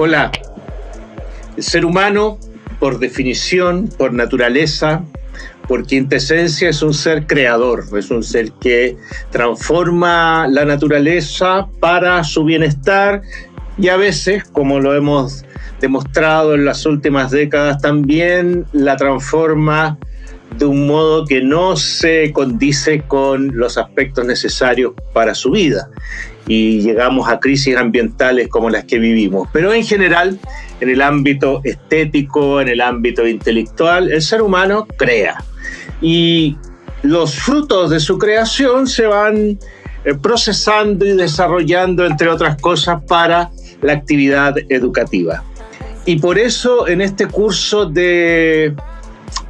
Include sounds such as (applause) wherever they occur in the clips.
Hola. El ser humano, por definición, por naturaleza, por quintesencia, es un ser creador, es un ser que transforma la naturaleza para su bienestar y a veces, como lo hemos demostrado en las últimas décadas, también la transforma de un modo que no se condice con los aspectos necesarios para su vida y llegamos a crisis ambientales como las que vivimos. Pero en general, en el ámbito estético, en el ámbito intelectual, el ser humano crea. Y los frutos de su creación se van eh, procesando y desarrollando, entre otras cosas, para la actividad educativa. Y por eso en este curso de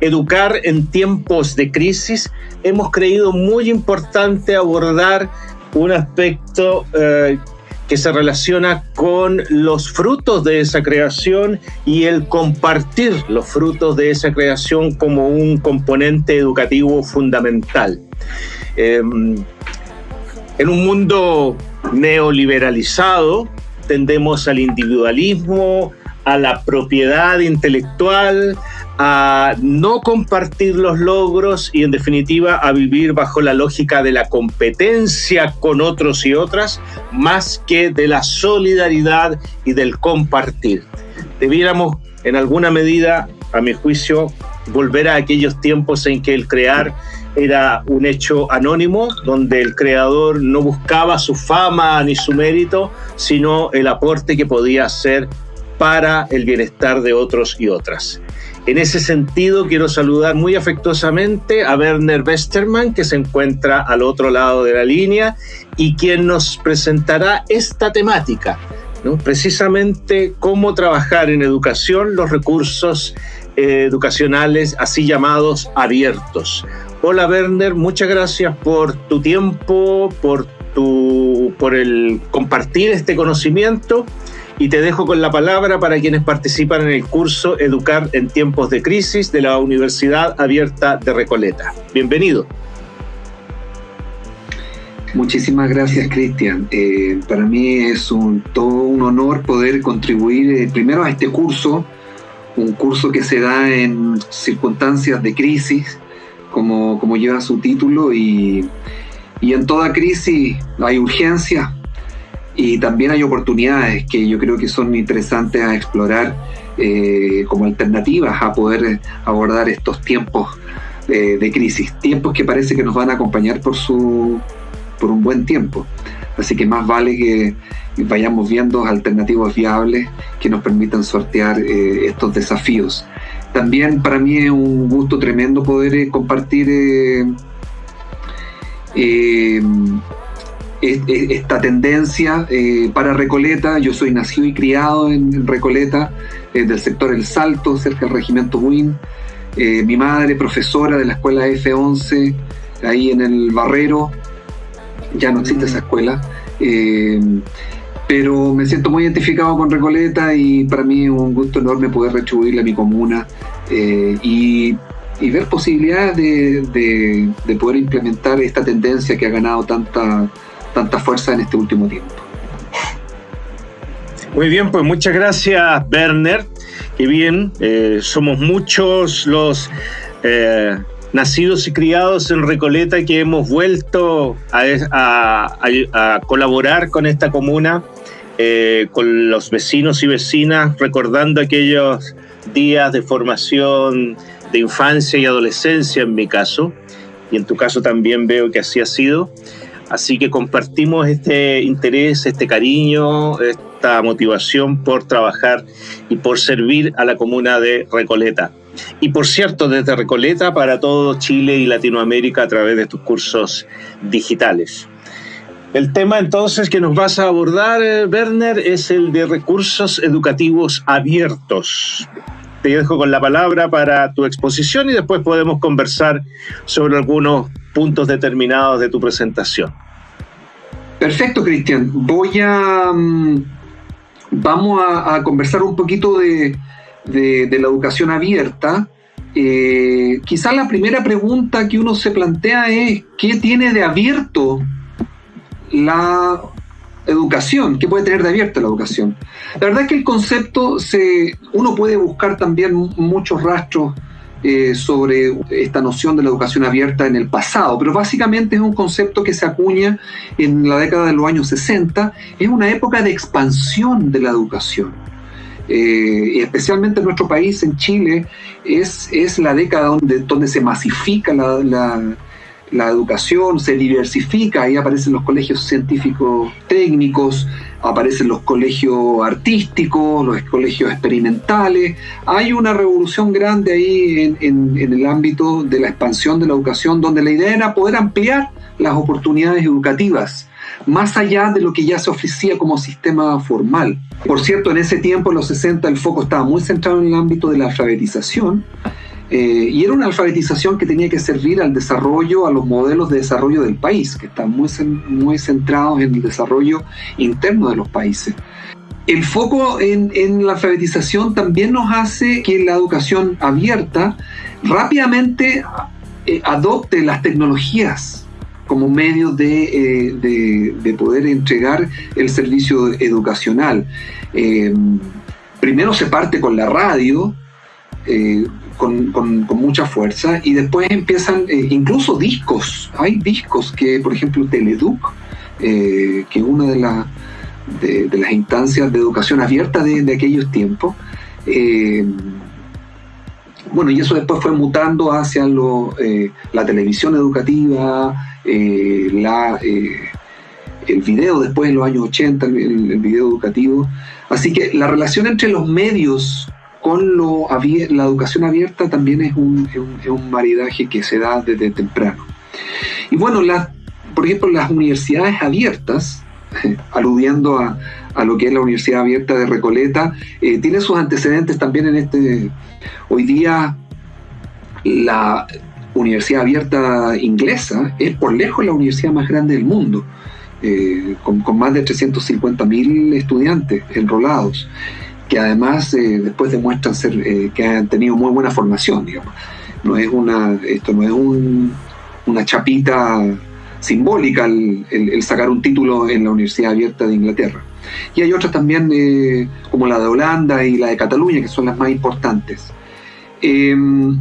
educar en tiempos de crisis hemos creído muy importante abordar un aspecto eh, que se relaciona con los frutos de esa creación y el compartir los frutos de esa creación como un componente educativo fundamental. Em, en un mundo neoliberalizado tendemos al individualismo, a la propiedad intelectual, a no compartir los logros y en definitiva a vivir bajo la lógica de la competencia con otros y otras más que de la solidaridad y del compartir. Debiéramos en alguna medida, a mi juicio, volver a aquellos tiempos en que el crear era un hecho anónimo, donde el creador no buscaba su fama ni su mérito, sino el aporte que podía hacer para el bienestar de otros y otras. En ese sentido, quiero saludar muy afectuosamente a Werner Westermann, que se encuentra al otro lado de la línea y quien nos presentará esta temática, ¿no? precisamente cómo trabajar en educación los recursos eh, educacionales así llamados abiertos. Hola Werner, muchas gracias por tu tiempo, por, tu, por el compartir este conocimiento y te dejo con la palabra para quienes participan en el curso Educar en tiempos de crisis de la Universidad Abierta de Recoleta. Bienvenido. Muchísimas gracias, Cristian. Eh, para mí es un, todo un honor poder contribuir eh, primero a este curso, un curso que se da en circunstancias de crisis, como, como lleva su título, y, y en toda crisis hay urgencia, y también hay oportunidades que yo creo que son interesantes a explorar eh, como alternativas a poder abordar estos tiempos eh, de crisis, tiempos que parece que nos van a acompañar por, su, por un buen tiempo. Así que más vale que vayamos viendo alternativas viables que nos permitan sortear eh, estos desafíos. También para mí es un gusto tremendo poder compartir esta tendencia eh, para Recoleta. Yo soy nacido y criado en Recoleta, eh, del sector El Salto, cerca del regimiento Buin. Eh, mi madre, profesora de la escuela F11, ahí en el Barrero. Ya no existe esa escuela. pero me siento muy identificado con Recoleta y para mí es un gusto enorme poder retribuirle a mi comuna y ver posibilidades de, de, poder implementar esta tendencia que ha ganado tanta, tanta fuerza en este último tiempo. Muy bien, pues muchas gracias, Werner. Qué bien, eh, somos muchos los eh, nacidos y criados en Recoleta que hemos vuelto a, colaborar con esta comuna, eh, con los vecinos y vecinas, recordando aquellos días de formación de infancia y adolescencia en mi caso, y en tu caso también veo que así ha sido. Así que compartimos este interés, este cariño, esta motivación por trabajar y por servir a la comuna de Recoleta. Y por cierto, desde Recoleta para todo Chile y Latinoamérica a través de tus cursos digitales. El tema entonces que nos vas a abordar, eh, Werner, es el de recursos educativos abiertos. Te dejo con la palabra para tu exposición y después podemos conversar sobre algunos puntos determinados de tu presentación. Perfecto, Cristian. Voy a... Mm, vamos a, conversar un poquito de, la educación abierta. Eh, quizás la primera pregunta que uno se plantea es, ¿qué tiene de abierto la educación, ¿qué puede tener de abierta la educación? La verdad es que el concepto, se, uno puede buscar también muchos rastros eh, sobre esta noción de la educación abierta en el pasado, pero básicamente es un concepto que se acuña en la década de los años 60, es una época de expansión de la educación. Eh, y especialmente en nuestro país, en Chile, es, es la década donde, donde se masifica la, la educación, se diversifica, ahí aparecen los colegios científicos técnicos, aparecen los colegios artísticos, los colegios experimentales. Hay una revolución grande ahí en, el ámbito de la expansión de la educación, donde la idea era poder ampliar las oportunidades educativas, más allá de lo que ya se ofrecía como sistema formal. Por cierto, en ese tiempo, en los 60, el foco estaba muy centrado en el ámbito de la alfabetización eh, y era una alfabetización que tenía que servir al desarrollo, a los modelos de desarrollo del país, que están muy, muy centrados en el desarrollo interno de los países. El foco en, en, la alfabetización también nos hace que la educación abierta rápidamente eh, adopte las tecnologías como medio eh, de, de, poder entregar el servicio educacional. primero se parte con la radio, con, con, mucha fuerza y después empiezan eh, incluso discos. Hay discos que, por ejemplo, Teleduc, eh, que una de, de, las instancias de educación abierta de, aquellos tiempos, eh, bueno, y eso después fue mutando hacia lo, la televisión educativa, la, el video después en los años 80, el, el video educativo. Así que la relación entre los medios con lo, la educación abierta también es un, un, maridaje que se da desde temprano. Y bueno, por ejemplo, las universidades abiertas, aludiendo a, lo que es la Universidad Abierta de Recoleta, eh, tiene sus antecedentes también en este... Hoy día la Universidad Abierta inglesa es por lejos la universidad más grande del mundo, eh, con, con, más de 350.000 estudiantes enrolados que además eh, después demuestran ser eh, que han tenido muy buena formación, digamos. No es una, esto no es una chapita simbólica el, sacar un título en la Universidad Abierta de Inglaterra. Y hay otras también, eh, como la de Holanda y la de Cataluña, que son las más importantes. Em,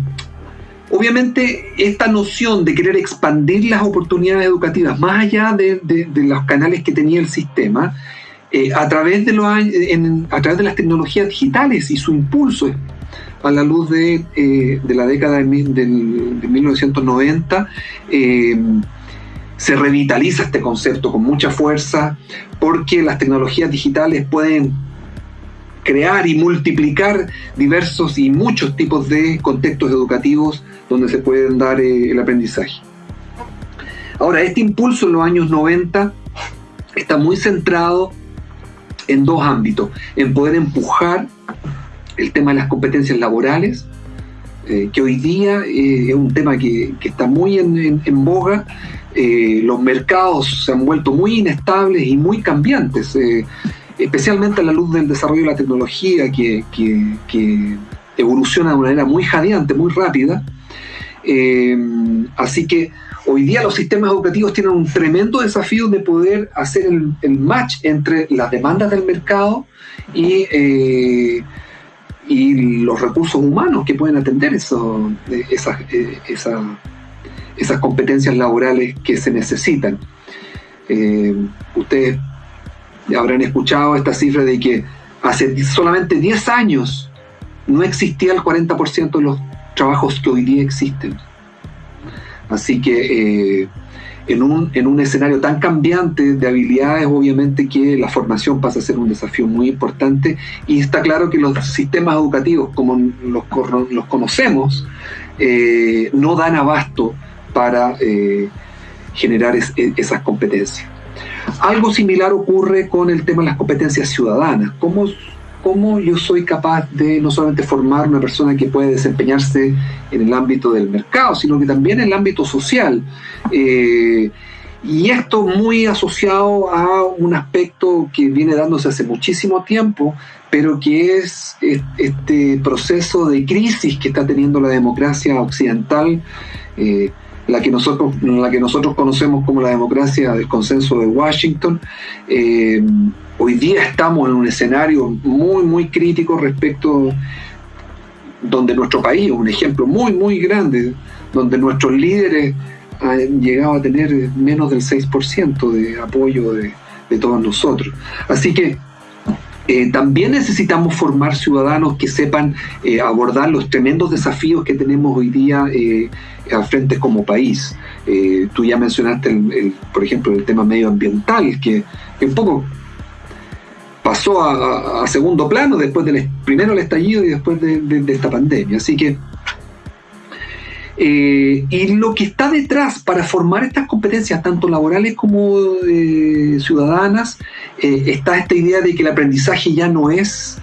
obviamente, esta noción de querer expandir las oportunidades educativas más allá de los canales que tenía el sistema, eh, a, través de los, a través de las tecnologías digitales y su impulso a la luz de, eh, la década de, 1990, eh, se revitaliza este concepto con mucha fuerza porque las tecnologías digitales pueden crear y multiplicar diversos y muchos tipos de contextos educativos donde se pueden dar el aprendizaje. Ahora, este impulso en los años 90 está muy centrado en dos ámbitos, en poder empujar el tema de las competencias laborales, eh, que hoy día eh, es un tema que, está muy en, boga, eh, los mercados se han vuelto muy inestables y muy cambiantes, especialmente a la luz del desarrollo de la tecnología que, que evoluciona de una manera muy jadeante, muy rápida. así que Hoy día los sistemas educativos tienen un tremendo desafío de poder hacer el, match entre las demandas del mercado y, eh, los recursos humanos que pueden atender esas, eh, esas, competencias laborales que se necesitan. Eh, ustedes habrán escuchado esta cifra de que hace solamente 10 años no existía el 40% de los trabajos que hoy día existen. Así que eh, en, un, en un escenario tan cambiante de habilidades, obviamente que la formación pasa a ser un desafío muy importante y está claro que los sistemas educativos, como los, los conocemos, eh, no dan abasto para eh, generar e, esas competencias. Algo similar ocurre con el tema de las competencias ciudadanas. ¿Cómo cómo yo soy capaz de no solamente formar una persona que puede desempeñarse en el ámbito del mercado, sino que también en el ámbito social. Eh, y esto muy asociado a un aspecto que viene dándose hace muchísimo tiempo, pero que es este proceso de crisis que está teniendo la democracia occidental, eh, la que nosotros, la que nosotros conocemos como la democracia del consenso de Washington. Eh, hoy día estamos en un escenario muy, muy crítico respecto donde nuestro país, un ejemplo muy, muy grande, donde nuestros líderes han llegado a tener menos del 6% de apoyo de, todos nosotros. Así que eh, también necesitamos formar ciudadanos que sepan eh, abordar los tremendos desafíos que tenemos hoy día eh, al frente como país. tú ya mencionaste, el, por ejemplo, el tema medioambiental, que, un poco pasó a, segundo plano después del primero el estallido y después de esta pandemia. Así que eh, y lo que está detrás para formar estas competencias, tanto laborales como eh, ciudadanas, eh, está esta idea de que el aprendizaje ya no es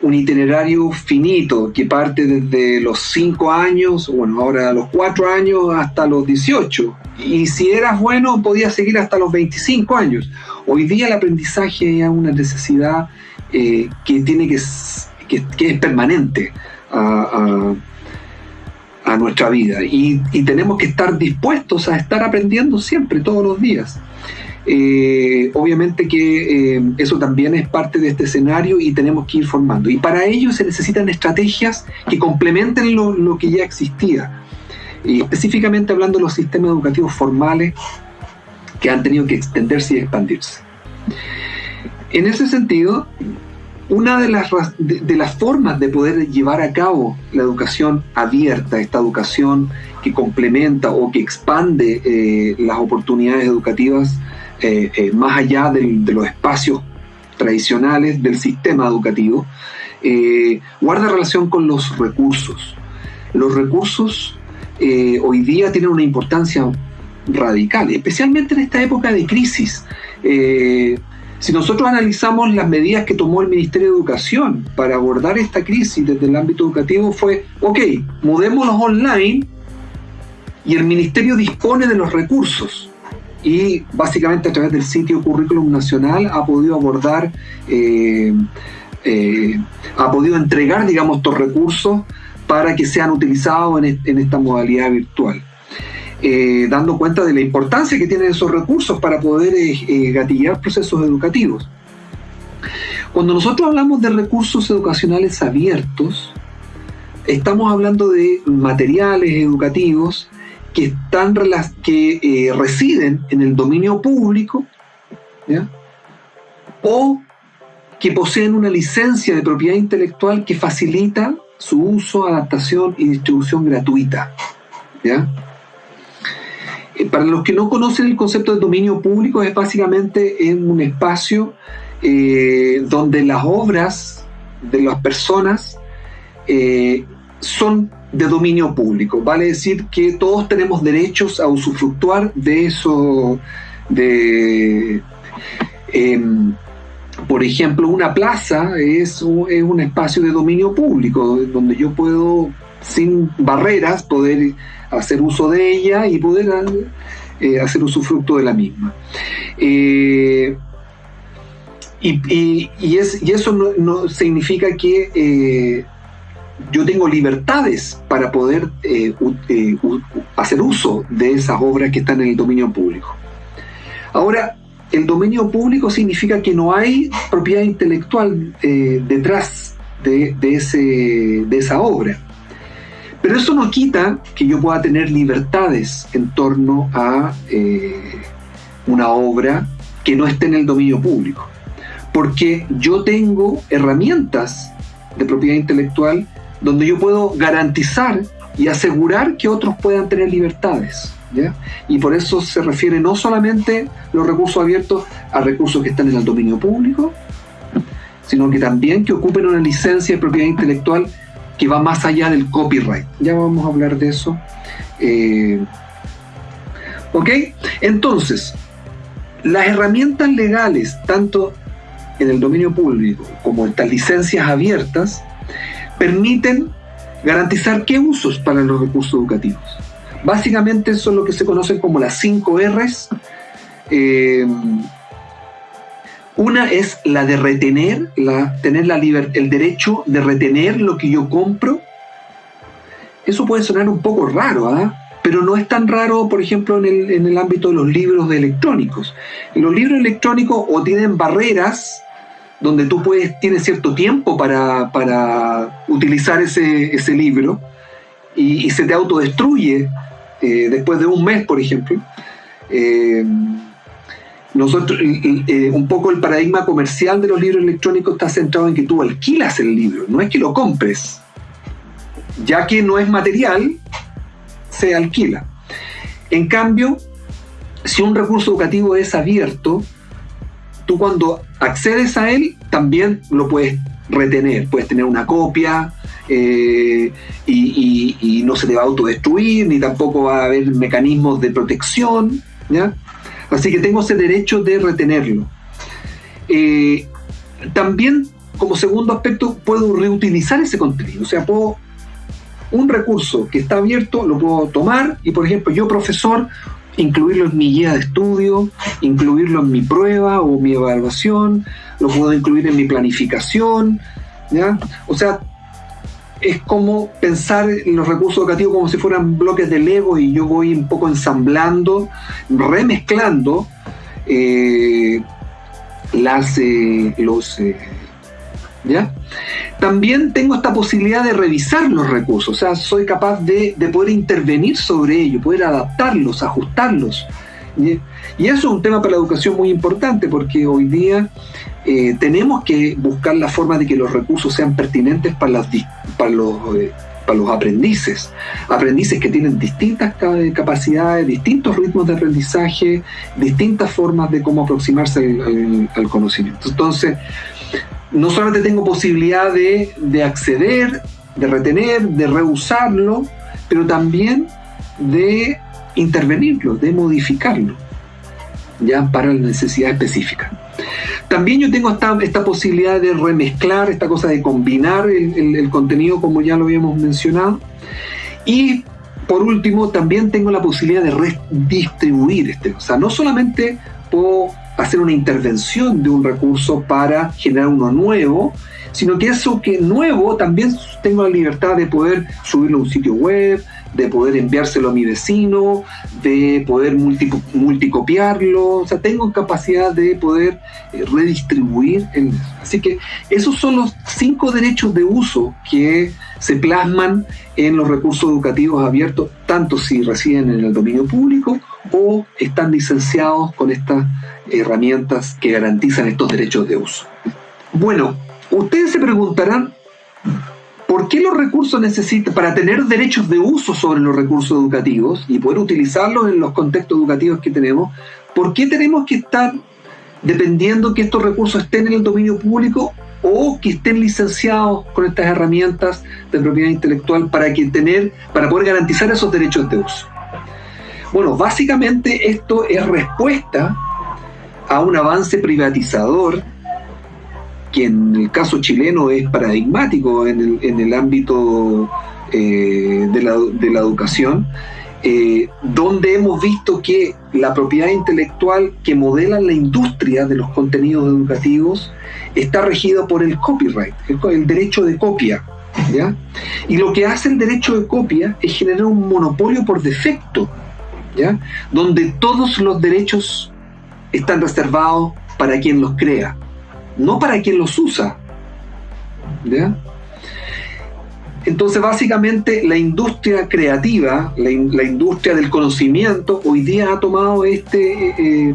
un itinerario finito que parte desde los 5 años, bueno, ahora a los 4 años hasta los 18. Y si eras bueno, podías seguir hasta los 25 años. Hoy día el aprendizaje es una necesidad que tiene que, que, es permanente. a nuestra vida y, tenemos que estar dispuestos a estar aprendiendo siempre, todos los días. Eh, obviamente que eh, eso también es parte de este escenario y tenemos que ir formando. Y para ello se necesitan estrategias que complementen lo, que ya existía. Y específicamente hablando de los sistemas educativos formales que han tenido que extenderse y expandirse. En ese sentido, una de las, de, las formas de poder llevar a cabo la educación abierta, esta educación que complementa o que expande eh, las oportunidades educativas eh, eh, más allá de, los espacios tradicionales del sistema educativo, guarda relación con los recursos. Los recursos hoy día tienen una importancia radical, especialmente en esta época de crisis. Si nosotros analizamos las medidas que tomó el Ministerio de Educación para abordar esta crisis desde el ámbito educativo fue, ok, mudémonos online y el Ministerio dispone de los recursos y básicamente a través del sitio Currículum Nacional ha podido abordar, eh, eh, ha podido entregar, digamos, estos recursos para que sean utilizados en esta modalidad virtual. Eh, dando cuenta de la importancia que tienen esos recursos para poder eh, eh, gatillar procesos educativos. Cuando nosotros hablamos de recursos educacionales abiertos, estamos hablando de materiales educativos que, están, que residen en el dominio público o que poseen una licencia de propiedad intelectual que facilita su uso, adaptación y distribución gratuita. ¿ya? Eh, para los que no conocen el concepto de dominio público, es básicamente en un espacio eh, donde las obras de las personas eh, son de dominio público. Vale decir que todos tenemos derechos a usufructuar de eso, de... Em, por ejemplo, una plaza es un espacio de dominio público, donde yo puedo, sin barreras, poder hacer uso de ella y poder eh, hacer usufructo de la misma. Eh, y, eso no, significa que eh, yo tengo libertades para poder hacer uso de esas obras que están en el dominio público. Ahora, el dominio público significa que no hay propiedad intelectual detrás de, ese, de esa obra. Pero eso no quita que yo pueda tener libertades en torno a eh, una obra que no esté en el dominio público. Porque yo tengo herramientas de propiedad intelectual donde yo puedo garantizar y asegurar que otros puedan tener libertades. Y por eso se refiere no solamente los recursos abiertos a recursos que están en el dominio público, sino que también que ocupen una licencia de propiedad intelectual que va más allá del copyright. Ya vamos a hablar de eso. Eh, ¿Ok? Entonces, las herramientas legales, tanto en el dominio público como estas licencias abiertas, permiten garantizar qué usos para los recursos educativos. Básicamente son lo que se conocen como las 5 Rs. Eh, una es la de retener, la, tener la el derecho de retener lo que yo compro. Eso puede sonar un poco raro, ¿ah? pero no es tan raro, por ejemplo, en el, en el ámbito de los libros electrónicos. Los libros electrónicos o tienen barreras donde tú puedes, tienes cierto tiempo para, para utilizar ese, ese libro y, se te autodestruye eh, después de un mes, por ejemplo. Eh, nosotros, eh, un poco el paradigma comercial de los libros electrónicos está centrado en que tú alquilas el libro, no es que lo compres. Ya que no es material, se alquila. En cambio, si un recurso educativo es abierto, tú cuando accedes a él también lo puedes retener, puedes tener una copia eh, y, no se te va a autodestruir, ni tampoco va a haber mecanismos de protección, ¿ya? Así que tengo ese derecho de retenerlo. Eh, también, como segundo aspecto, puedo reutilizar ese contenido, o sea, puedo un recurso que está abierto, lo puedo tomar y, por ejemplo, yo, profesor, incluirlo en mi guía de estudio, incluirlo en mi prueba o mi evaluación, lo puedo incluir en mi planificación, ¿ya? O sea, es como pensar en los recursos educativos como si fueran bloques de Lego y yo voy un poco ensamblando, remezclando eh, eh, los... Eh, ¿Ya? También tengo esta posibilidad de revisar los recursos, o sea, soy capaz de, poder intervenir sobre ellos, poder adaptarlos, ajustarlos. Y eso es un tema para la educación muy importante porque hoy día eh, tenemos que buscar la forma de que los recursos sean pertinentes para, las, para, los, eh, para los aprendices. Aprendices que tienen distintas capacidades, distintos ritmos de aprendizaje, distintas formas de cómo aproximarse al, conocimiento. Entonces, no solamente tengo posibilidad de, acceder, de retener, de reusarlo, pero también de intervenirlo, de modificarlo, ya para la necesidad específica. También yo tengo esta, esta posibilidad de remezclar, esta cosa de combinar el, contenido como ya lo habíamos mencionado. Y por último, también tengo la posibilidad de redistribuir este. O sea, no solamente puedo hacer una intervención de un recurso para generar uno nuevo, sino que eso que nuevo también tengo la libertad de poder subirlo a un sitio web, de poder enviárselo a mi vecino, de poder multicopiarlo, o sea, tengo capacidad de poder eh, redistribuir. así que esos son los cinco derechos de uso que se plasman en los recursos educativos abiertos, tanto si residen en el dominio público o están licenciados con estas herramientas que garantizan estos derechos de uso. Bueno, ustedes se preguntarán, ¿por qué los recursos necesitan, para tener derechos de uso sobre los recursos educativos y poder utilizarlos en los contextos educativos que tenemos, ¿por qué tenemos que estar dependiendo que estos recursos estén en el dominio público o que estén licenciados con estas herramientas de propiedad intelectual para, que tener, para poder garantizar esos derechos de uso? Bueno, básicamente esto es respuesta a un avance privatizador que en el caso chileno es paradigmático en el, ámbito eh, de, la, educación, eh, donde hemos visto que la propiedad intelectual que modela la industria de los contenidos educativos está regida por el copyright, el derecho de copia. ¿ya? Y lo que hace el derecho de copia es generar un monopolio por defecto, ¿ya? donde todos los derechos están reservados para quien los crea, no para quien los usa. Entonces, básicamente, la industria creativa, la, industria del conocimiento, hoy día ha tomado este, eh,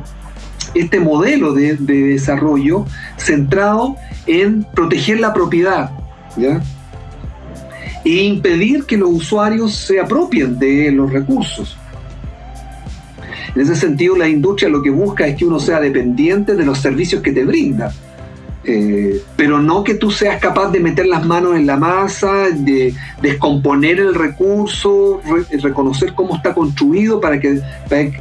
este modelo de, desarrollo centrado en proteger la propiedad e impedir que los usuarios se apropien de los recursos. En ese sentido, la industria lo que busca es que uno sea dependiente de los servicios que te brinda. Eh, pero no que tú seas capaz de meter las manos en la masa, de descomponer el recurso, reconocer cómo está construido para que,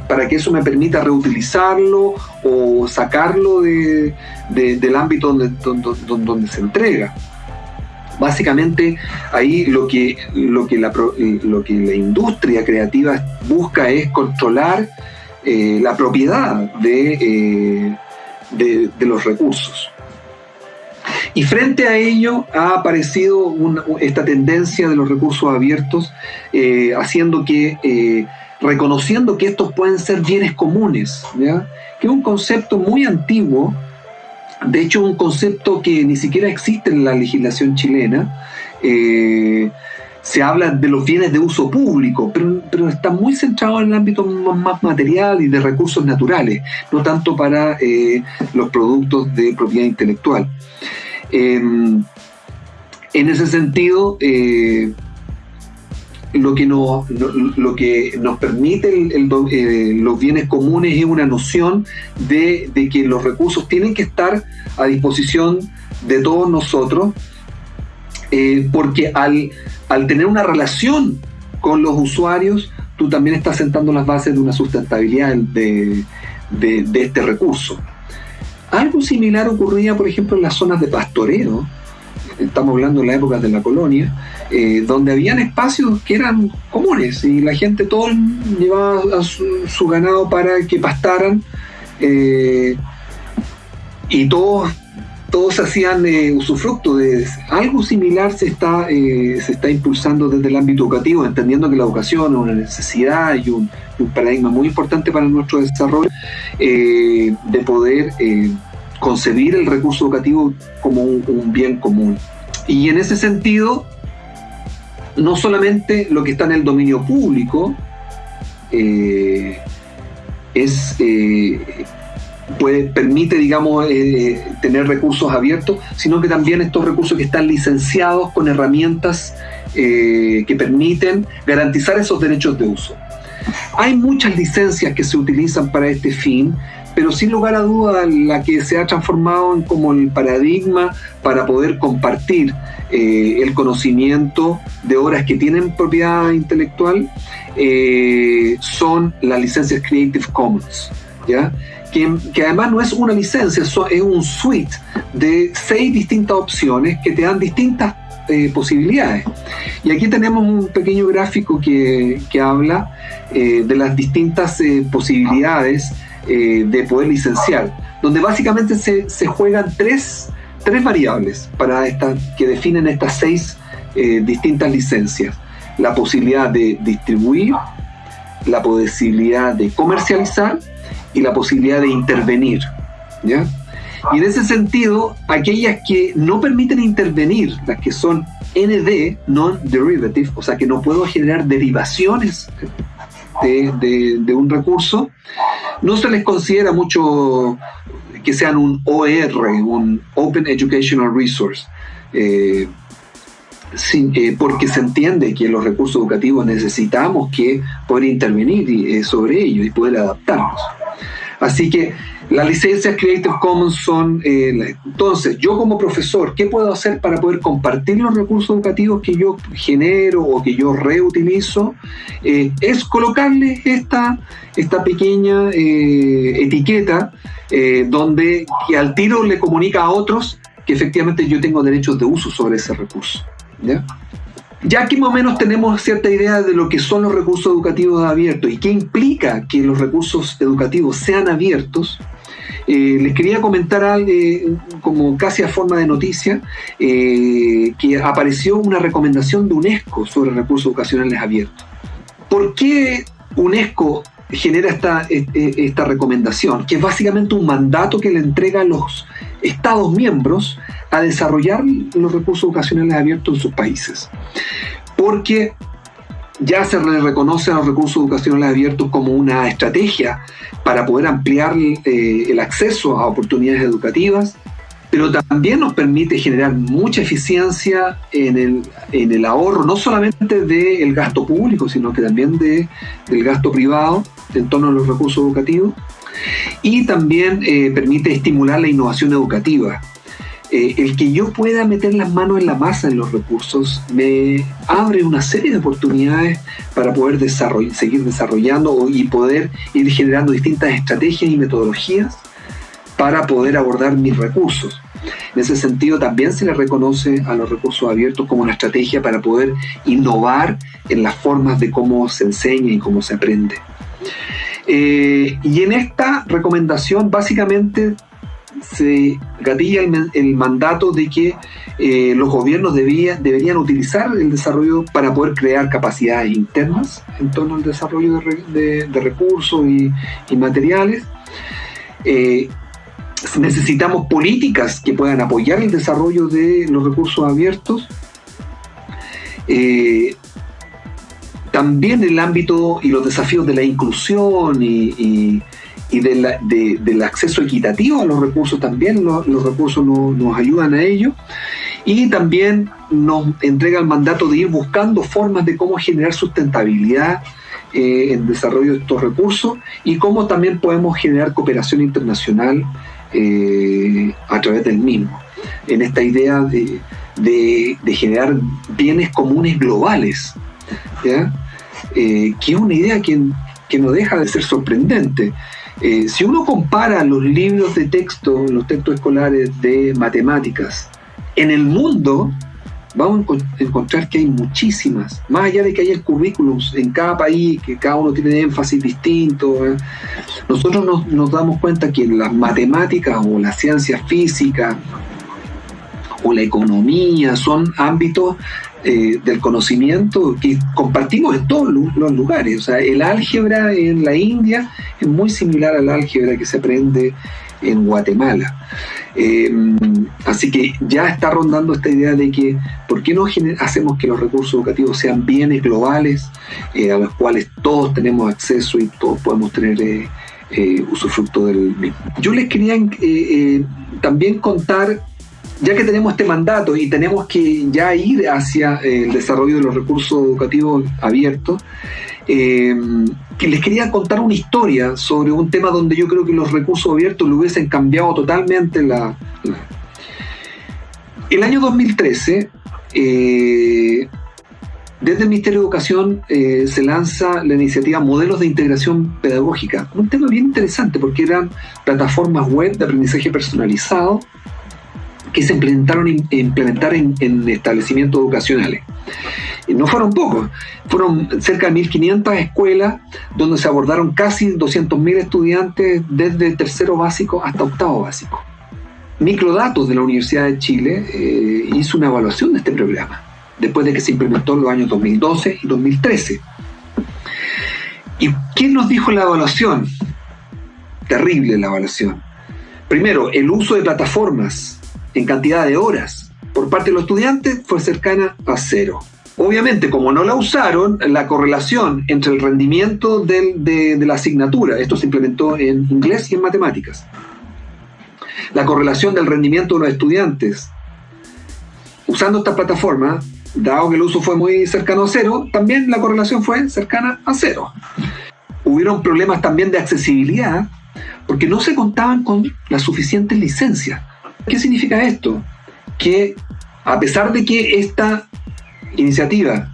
para que eso me permita reutilizarlo o sacarlo de, del ámbito donde, donde, donde, se entrega. Básicamente ahí lo que, lo, que la, lo que la industria creativa busca es controlar eh, la propiedad eh, de, de, los recursos. Y frente a ello ha aparecido esta tendencia de los recursos abiertos, eh, haciendo que, eh, reconociendo que estos pueden ser bienes comunes, que es un concepto muy antiguo, de hecho un concepto que ni siquiera existe en la legislación chilena, eh, se habla de los bienes de uso público, pero, está muy centrado en el ámbito más material y de recursos naturales, no tanto para los productos de propiedad intelectual. Em, en ese sentido, eh, lo, que nos, permite eh, los bienes comunes es una noción de, de que los recursos tienen que estar a disposición de todos nosotros eh, porque al, tener una relación con los usuarios, tú también estás sentando las bases de una sustentabilidad de, este recurso. Algo similar ocurría, por ejemplo, en las zonas de pastoreo, estamos hablando de la época de la colonia, eh, donde habían espacios que eran comunes y la gente todo llevaba su, ganado para que pastaran eh, y todos todos hacían eh, usufructo de algo similar se está, eh, se está impulsando desde el ámbito educativo, entendiendo que la educación es una necesidad y un, paradigma muy importante para nuestro desarrollo, eh, de poder concebir el recurso educativo como un, bien común. Y en ese sentido, no solamente lo que está en el dominio público, es puede, permite, digamos, eh, tener recursos abiertos, sino que también estos recursos que están licenciados con herramientas eh, que permiten garantizar esos derechos de uso. Hay muchas licencias que se utilizan para este fin, pero sin lugar a duda la que se ha transformado en como el paradigma para poder compartir eh, el conocimiento de obras que tienen propiedad intelectual son las licencias Creative Commons. ¿ya? Que, además no es una licencia, es un suite de seis distintas opciones que te dan distintas eh, posibilidades. Y aquí tenemos un pequeño gráfico que, habla eh, de las distintas eh, posibilidades de poder licenciar, donde básicamente se, juegan tres, tres, variables para esta, que definen estas seis distintas licencias. La posibilidad de distribuir, la posibilidad de comercializar y la posibilidad de intervenir. ¿ya? Y en ese sentido, aquellas que no permiten intervenir, las que son ND, non-derivative, o sea que no puedo generar derivaciones de, un recurso, no se les considera mucho que sean un OER, un Open Educational Resource. Eh, eh, porque se entiende que los recursos educativos necesitamos que poder intervenir eh, sobre ellos y poder adaptarlos. Así que las licencias Creative Commons son, eh, entonces, yo como profesor, ¿qué puedo hacer para poder compartir los recursos educativos que yo genero o que yo reutilizo? es colocarle esta, esta pequeña etiqueta donde que al tiro le comunica a otros que efectivamente yo tengo derechos de uso sobre ese recurso. ¿ya? Ya aquí más o menos tenemos cierta idea de lo que son los recursos educativos abiertos y qué implica que los recursos educativos sean abiertos, eh, les quería comentar algo, eh, como casi a forma de noticia, eh, que apareció una recomendación de UNESCO sobre recursos educacionales abiertos. ¿Por qué UNESCO genera esta, esta recomendación? Que es básicamente un mandato que le entrega a los Estados miembros a desarrollar los recursos educacionales abiertos en sus países. Porque ya se le reconoce a los recursos educacionales abiertos como una estrategia para poder ampliar eh, el acceso a oportunidades educativas, pero también nos permite generar mucha eficiencia en el, en el ahorro, no solamente del gasto público, sino que también de, del gasto privado en torno a los recursos educativos, y también eh, permite estimular la innovación educativa. Eh, el que yo pueda meter las manos en la masa en los recursos me abre una serie de oportunidades para poder seguir desarrollando y poder ir generando distintas estrategias y metodologías para poder abordar mis recursos. En ese sentido, también se le reconoce a los recursos abiertos como una estrategia para poder innovar en las formas de cómo se enseña y cómo se aprende. Eh, y en esta recomendación, básicamente, se gatilla el, mandato de que eh, los gobiernos deberían utilizar el desarrollo para poder crear capacidades internas en torno al desarrollo de, recursos y, materiales. Eh, necesitamos políticas que puedan apoyar el desarrollo de los recursos abiertos. También el ámbito y los desafíos de la inclusión y, del acceso equitativo a los recursos también, los, recursos nos ayudan a ello. Y también nos entrega el mandato de ir buscando formas de cómo generar sustentabilidad eh, en desarrollo de estos recursos y cómo también podemos generar cooperación internacional eh, a través del mismo, en esta idea de, generar bienes comunes globales, ¿ya? Eh, que es una idea que, que, no deja de ser sorprendente. Eh, si uno compara los libros de texto, los textos escolares de matemáticas, en el mundo, vamos a encontrar que hay muchísimas, más allá de que haya currículums en cada país, que cada uno tiene énfasis distinto, ¿eh? nosotros nos, damos cuenta que las matemáticas o la ciencia física o la economía son ámbitos eh, del conocimiento que compartimos en todos los lugares. O sea, el álgebra en la India es muy similar al álgebra que se aprende en Guatemala. Eh, así que ya está rondando esta idea de que, ¿por qué no hacemos que los recursos educativos sean bienes globales eh, a los cuales todos tenemos acceso y todos podemos tener eh, usufructo del mismo? Yo les quería también contar ya que tenemos este mandato y tenemos que ya ir hacia el desarrollo de los recursos educativos abiertos, eh, les quería contar una historia sobre un tema donde yo creo que los recursos abiertos lo hubiesen cambiado totalmente la... El año 2013, eh, desde el Ministerio de Educación eh, se lanza la iniciativa Modelos de Integración Pedagógica, un tema bien interesante porque eran plataformas web de aprendizaje personalizado que se implementaron implementar en, establecimientos educacionales. No fueron pocos, fueron cerca de 1.500 escuelas donde se abordaron casi 200.000 estudiantes desde tercero básico hasta octavo básico. Microdatos de la Universidad de Chile eh, hizo una evaluación de este programa, después de que se implementó en los años 2012 y 2013. ¿Y quién nos dijo la evaluación? Terrible la evaluación. Primero, el uso de plataformas en cantidad de horas por parte de los estudiantes fue cercana a cero. Obviamente, como no la usaron, la correlación entre el rendimiento de, la asignatura, esto se implementó en inglés y en matemáticas, la correlación del rendimiento de los estudiantes usando esta plataforma, dado que el uso fue muy cercano a cero, también la correlación fue cercana a cero. Hubieron problemas también de accesibilidad porque no se contaban con las suficientes licencias ¿Qué significa esto? Que a pesar de que esta iniciativa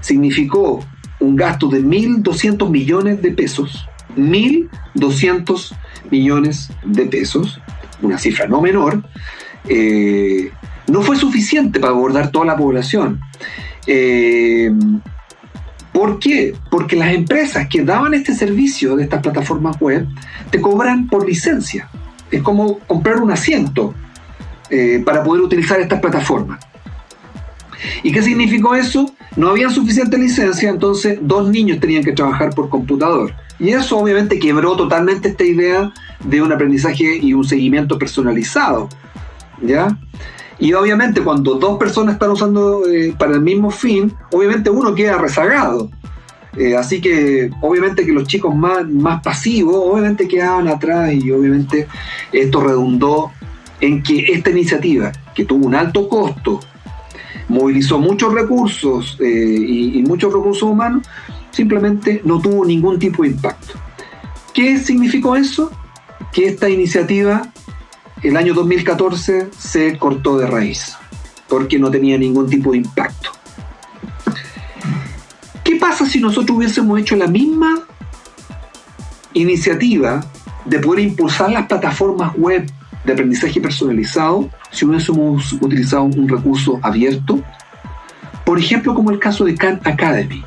significó un gasto de 1.200 millones de pesos, 1.200 millones de pesos, una cifra no menor, eh, no fue suficiente para abordar toda la población. Eh, ¿Por qué? Porque las empresas que daban este servicio de estas plataformas web te cobran por licencia es como comprar un asiento eh, para poder utilizar estas plataformas. ¿Y qué significó eso? No había suficiente licencia, entonces dos niños tenían que trabajar por computador. Y eso obviamente quebró totalmente esta idea de un aprendizaje y un seguimiento personalizado. ¿Ya? Y obviamente cuando dos personas están usando eh, para el mismo fin, obviamente uno queda rezagado. Eh, así que obviamente que los chicos más, más pasivos, obviamente quedaban atrás y obviamente esto redundó en que esta iniciativa, que tuvo un alto costo, movilizó muchos recursos eh, y, y muchos recursos humanos, simplemente no tuvo ningún tipo de impacto. ¿Qué significó eso? Que esta iniciativa el año 2014 se cortó de raíz, porque no tenía ningún tipo de impacto. ¿Qué pasa si nosotros hubiésemos hecho la misma iniciativa de poder impulsar las plataformas web de aprendizaje personalizado si hubiésemos utilizado un recurso abierto? Por ejemplo, como el caso de Khan Academy.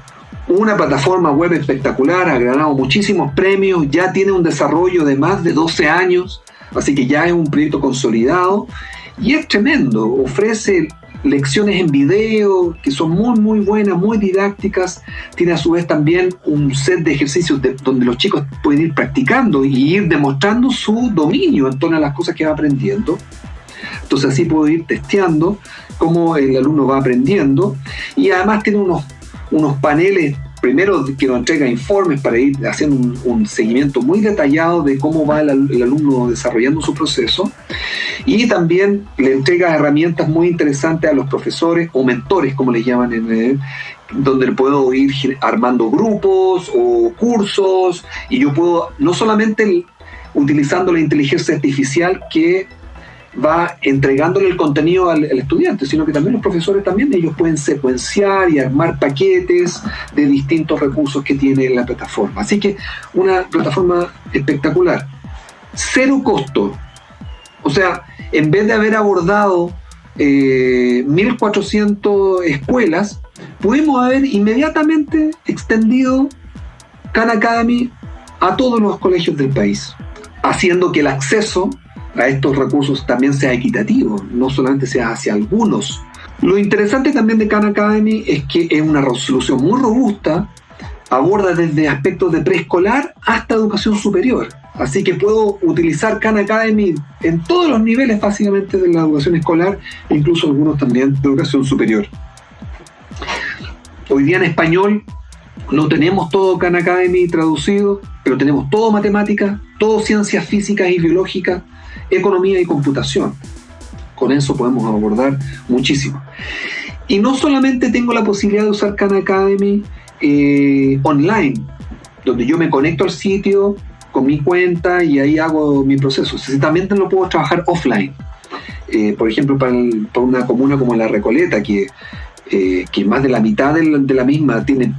Una plataforma web espectacular, ha ganado muchísimos premios, ya tiene un desarrollo de más de 12 años, Así que ya es un proyecto consolidado y es tremendo. Ofrece lecciones en video que son muy, muy buenas, muy didácticas. Tiene a su vez también un set de ejercicios donde los chicos pueden ir practicando y ir demostrando su dominio en torno a las cosas que va aprendiendo. Entonces así puedo ir testeando cómo el alumno va aprendiendo y además tiene unos, unos paneles primero que nos entrega informes para ir haciendo un, seguimiento muy detallado de cómo va el, alumno desarrollando su proceso. Y también le entrega herramientas muy interesantes a los profesores o mentores, como les llaman en donde puedo ir armando grupos o cursos. Y yo puedo no solamente utilizando la inteligencia artificial que va entregándole el contenido al, estudiante, sino que también los profesores también ellos pueden secuenciar y armar paquetes de distintos recursos que tiene la plataforma. Así que una plataforma espectacular. Cero costo. O sea, en vez de haber abordado 1.400 eh, escuelas, pudimos haber inmediatamente extendido Khan Academy a todos los colegios del país, haciendo que el acceso a estos recursos también sea equitativo, no solamente sea hacia algunos. Lo interesante también de Khan Academy es que es una resolución muy robusta, aborda desde aspectos de preescolar hasta educación superior. Así que puedo utilizar Khan Academy en todos los niveles básicamente de la educación escolar, incluso algunos también de educación superior. Hoy día en español no tenemos todo Khan Academy traducido, pero tenemos todo matemática, todo ciencias físicas y biológicas, economía y computación. Con eso podemos abordar muchísimo. Y no solamente tengo la posibilidad de usar Khan Academy eh, online, donde yo me conecto al sitio con mi cuenta y ahí hago mi proceso, sino también lo puedo trabajar offline. Eh, por ejemplo, para, una comuna como La Recoleta, que, eh, que más de la mitad de la misma tiene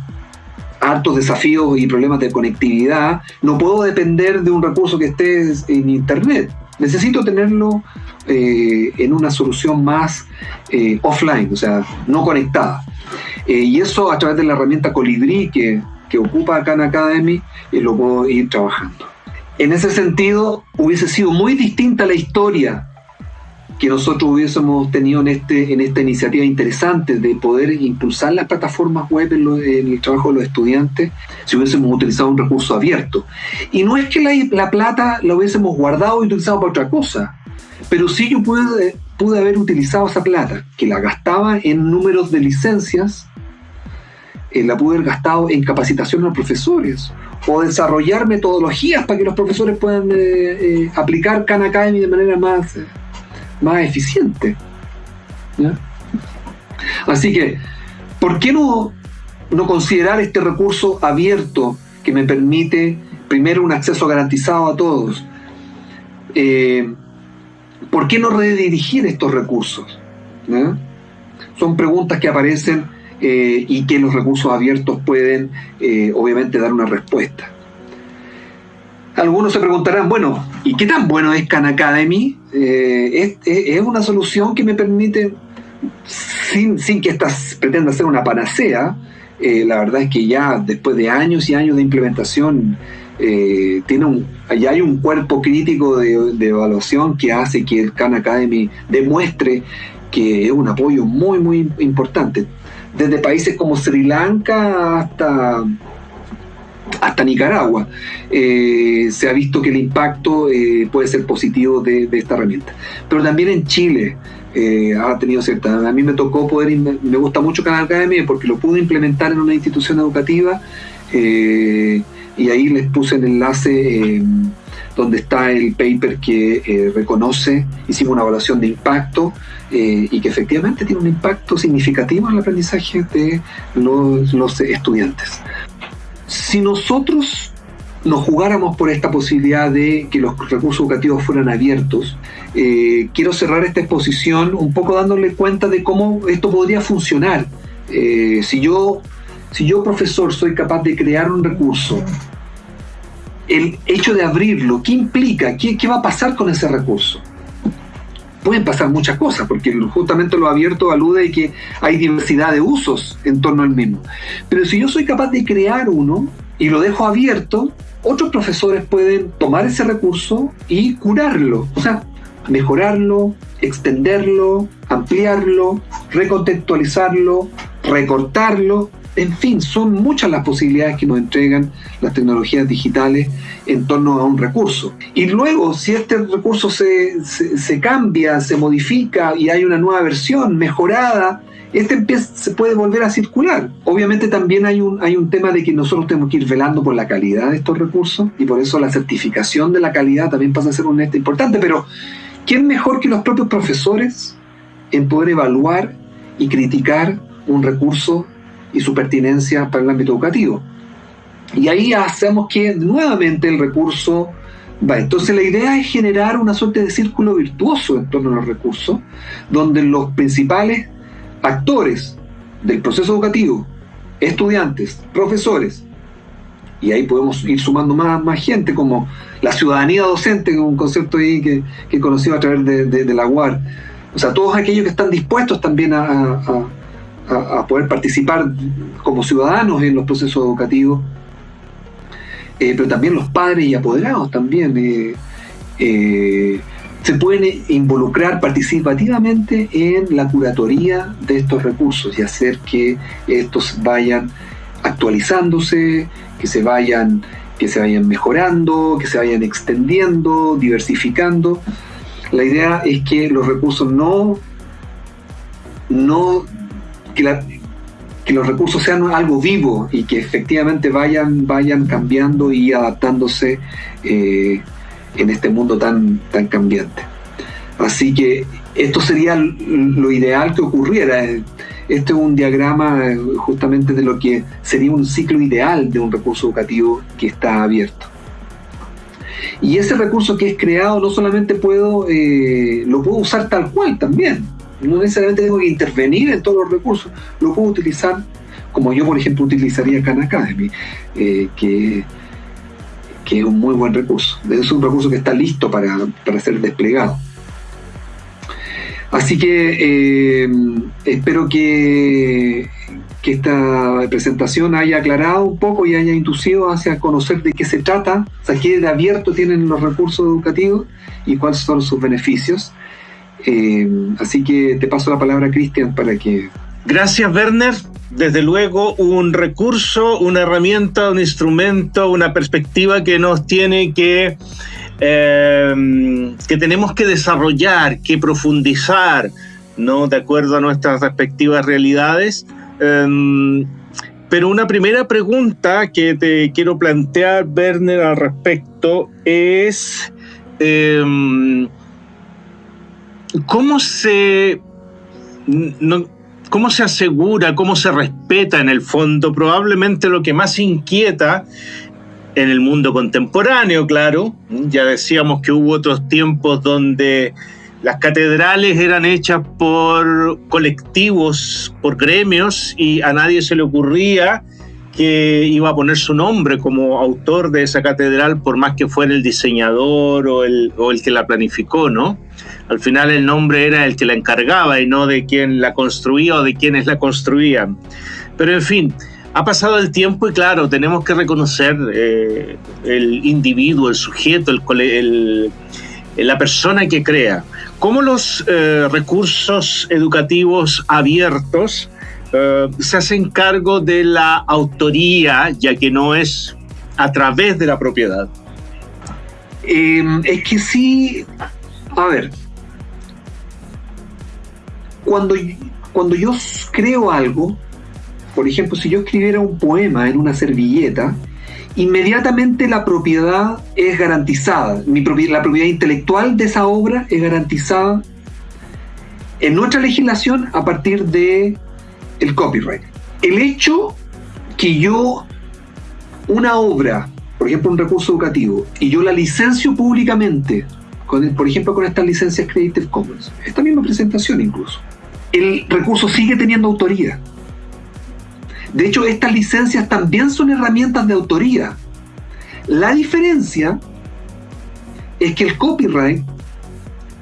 hartos desafíos y problemas de conectividad, no puedo depender de un recurso que esté en Internet. Necesito tenerlo eh, en una solución más eh, offline, o sea, no conectada. Eh, y eso a través de la herramienta Colibri que, que ocupa Khan Academy, lo puedo ir trabajando. En ese sentido, hubiese sido muy distinta la historia que nosotros hubiésemos tenido en, este, en esta iniciativa interesante de poder impulsar las plataformas web en, el trabajo de los estudiantes si hubiésemos utilizado un recurso abierto. Y no es que la, plata la hubiésemos guardado y utilizado para otra cosa, pero sí yo pude, pude haber utilizado esa plata, que la gastaba en números de licencias, eh, la pude haber gastado en capacitación a los profesores o desarrollar metodologías para que los profesores puedan eh, eh, aplicar Khan Academy de manera más más eficiente. Así que, ¿por qué no, no considerar este recurso abierto que me permite, primero, un acceso garantizado a todos? Eh, ¿Por qué no redirigir estos recursos? Son preguntas que aparecen eh, y que los recursos abiertos pueden, eh, obviamente, dar una respuesta. Algunos se preguntarán, bueno, ¿y qué tan bueno es Khan Academy? Eh, es, una solución que me permite, sin, que esta pretenda ser una panacea, eh, la verdad es que ya después de años y años de implementación, eh, tiene un, ya hay un cuerpo crítico de, de, evaluación que hace que el Khan Academy demuestre que es un apoyo muy, muy importante. Desde países como Sri Lanka hasta hasta Nicaragua, eh, se ha visto que el impacto eh, puede ser positivo de, esta herramienta. Pero también en Chile eh, ha tenido cierta... A mí me tocó poder... Me gusta mucho Canal Academy porque lo pude implementar en una institución educativa y ahí les puse el enlace donde está el paper que reconoce, hicimos una evaluación de impacto y que efectivamente tiene un impacto significativo en el aprendizaje de los estudiantes si nosotros nos jugáramos por esta posibilidad de que los recursos educativos fueran abiertos, eh, quiero cerrar esta exposición un poco dándole cuenta de cómo esto podría funcionar. Eh, si, yo, si yo, profesor, soy capaz de crear un recurso, el hecho de abrirlo, ¿qué implica? ¿Qué, qué va a pasar con ese recurso? Pueden pasar muchas cosas, porque justamente lo abierto alude a que hay diversidad de usos en torno al mismo. Pero si yo soy capaz de crear uno y lo dejo abierto, otros profesores pueden tomar ese recurso y curarlo, o sea, mejorarlo, extenderlo, ampliarlo, recontextualizarlo, recortarlo, en fin, son muchas las posibilidades que nos entregan las tecnologías digitales en torno a un recurso. Y luego, si este recurso se, cambia, se modifica y hay una nueva versión mejorada, este se puede volver a circular. Obviamente también hay un, hay un tema de que nosotros tenemos que ir velando por la calidad de estos recursos y por eso la certificación de la calidad también pasa a ser un este importante, pero ¿quién mejor que los propios profesores en poder evaluar y criticar un recurso y su pertinencia para el ámbito educativo. Y ahí hacemos que nuevamente el recurso va. Entonces la idea es generar una suerte de círculo virtuoso en torno a los recursos, donde los principales actores del proceso educativo, estudiantes, profesores, y ahí podemos ir sumando más, más gente, como la ciudadanía docente, que es un concepto ahí que, que he conocido a través de, la UAR. O sea, todos aquellos que están dispuestos también a, poder participar como ciudadanos en los procesos educativos, eh, pero también los padres y apoderados también eh, eh, se pueden involucrar participativamente en la curatoría de estos recursos y hacer que estos vayan actualizándose, que se vayan, que se vayan mejorando, que se vayan extendiendo, diversificando. La idea es que los recursos no, no que, los recursos sean algo vivo y que efectivamente vayan, vayan cambiando y adaptándose eh, en este mundo tan, tan cambiante. Así que esto sería lo ideal que ocurriera. Este es un diagrama eh, justamente de lo que sería un ciclo ideal de un recurso educativo que está abierto. Y ese recurso que es creado no solamente puedo, eh, lo puedo usar tal cual también. No necesariamente tengo que intervenir en todos los recursos, lo puedo utilizar como yo, por ejemplo, utilizaría Khan Academy, eh, que, que, es un muy buen recurso. Es un recurso que está listo para, ser desplegado. Así que eh, espero que, que esta presentación haya aclarado un poco y haya inducido hacia conocer de qué se trata, o sea, qué de abierto tienen los recursos educativos y cuáles son sus beneficios. Eh, así que te paso la palabra, Cristian, para que... Gracias, Werner. Desde luego, un recurso, una herramienta, un instrumento, una perspectiva que nos tiene que... Eh, que tenemos que desarrollar, que profundizar, ¿no? De acuerdo a nuestras respectivas realidades. Em, pero una primera pregunta que te quiero plantear, Werner, al respecto es... Em, ¿cómo se, cómo se asegura, cómo se respeta en el fondo? Probablemente lo que más inquieta en el mundo contemporáneo, claro. Ya decíamos que hubo otros tiempos donde las catedrales eran hechas por colectivos, por gremios, y a nadie se le ocurría que iba a poner su nombre como autor de esa catedral, por más que fuera el diseñador o el, o el que la planificó, ¿no? Al final el nombre era el que la encargaba y no de quien la construía o de quienes la construían. Pero en fin, ha pasado el tiempo y claro, tenemos que reconocer eh, el individuo, el sujeto, el, la persona que crea. Cómo los eh, recursos educativos abiertos eh, se hacen cargo de la autoría, ya que no es a través de la propiedad. Es que sí, a ver, cuando, cuando yo creo algo, por ejemplo, si yo escribiera un poema en una servilleta, inmediatamente la propiedad es garantizada. La propiedad intelectual de esa obra es garantizada en nuestra legislación a partir de el copyright. El hecho que yo una obra, por ejemplo un recurso educativo, y yo la licencio públicamente, por ejemplo con estas licencias Creative Commons, esta misma presentación incluso, el recurso sigue teniendo autoría. De hecho, estas licencias también son herramientas de autoría. La diferencia es que el copyright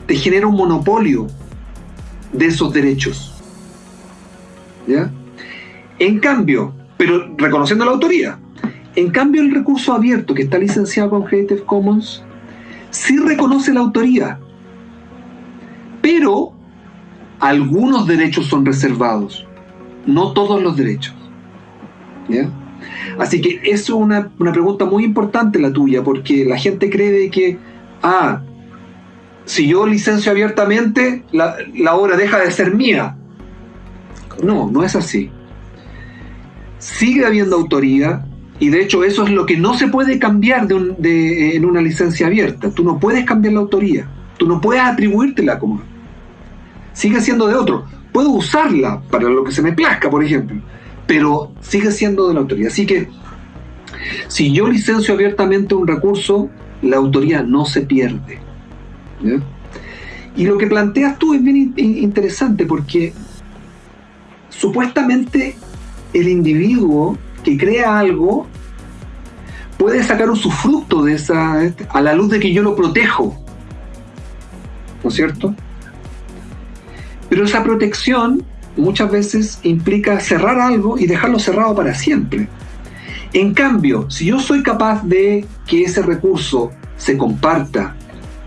te genera un monopolio de esos derechos. ¿Ya? En cambio, pero reconociendo la autoría, En cambio, el recurso abierto que está licenciado con Creative Commons sí reconoce la autoría, pero algunos derechos son reservados, no todos los derechos. Así que eso es una, pregunta muy importante la tuya, porque la gente cree que, ah, si yo licencio abiertamente, la, obra deja de ser mía. No, no es así. Sigue habiendo autoría, y de hecho eso es lo que no se puede cambiar de en una licencia abierta. Tú no puedes cambiar la autoría, tú no puedes atribuírtela como sigue siendo de otro. Puedo usarla para lo que se me plazca, por ejemplo, pero sigue siendo de la autoría. Así que si yo licencio abiertamente un recurso, la autoría no se pierde. Y lo que planteas tú es bien interesante porque supuestamente el individuo que crea algo puede sacar un sufructo de esa a la luz de que yo lo protejo. ¿No es cierto? Pero esa protección muchas veces implica cerrar algo y dejarlo cerrado para siempre. En cambio, si yo soy capaz de que ese recurso se comparta,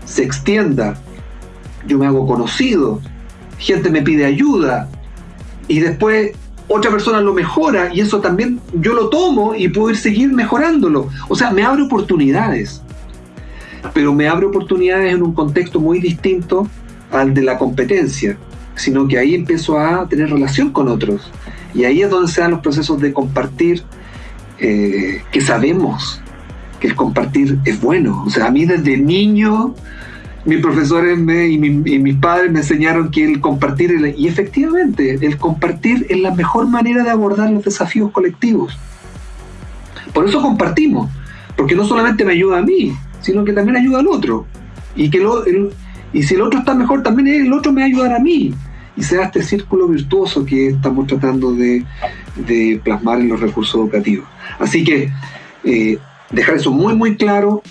se extienda, yo me hago conocido, gente me pide ayuda y después otra persona lo mejora y eso también yo lo tomo y puedo ir seguir mejorándolo. O sea, me abre oportunidades. Pero me abre oportunidades en un contexto muy distinto al de la competencia sino que ahí empiezo a tener relación con otros. Y ahí es donde se dan los procesos de compartir, eh, que sabemos que el compartir es bueno. O sea, a mí desde niño, mis profesores y, mis padres me enseñaron que el compartir, y efectivamente, el compartir es la mejor manera de abordar los desafíos colectivos. Por eso compartimos, porque no solamente me ayuda a mí, sino que también ayuda al otro. Y que lo, y si el otro está mejor, también el otro me va a ayudar a mí. Y sea este círculo virtuoso que estamos tratando de, plasmar en los recursos educativos. Así que eh, dejar eso muy, muy claro.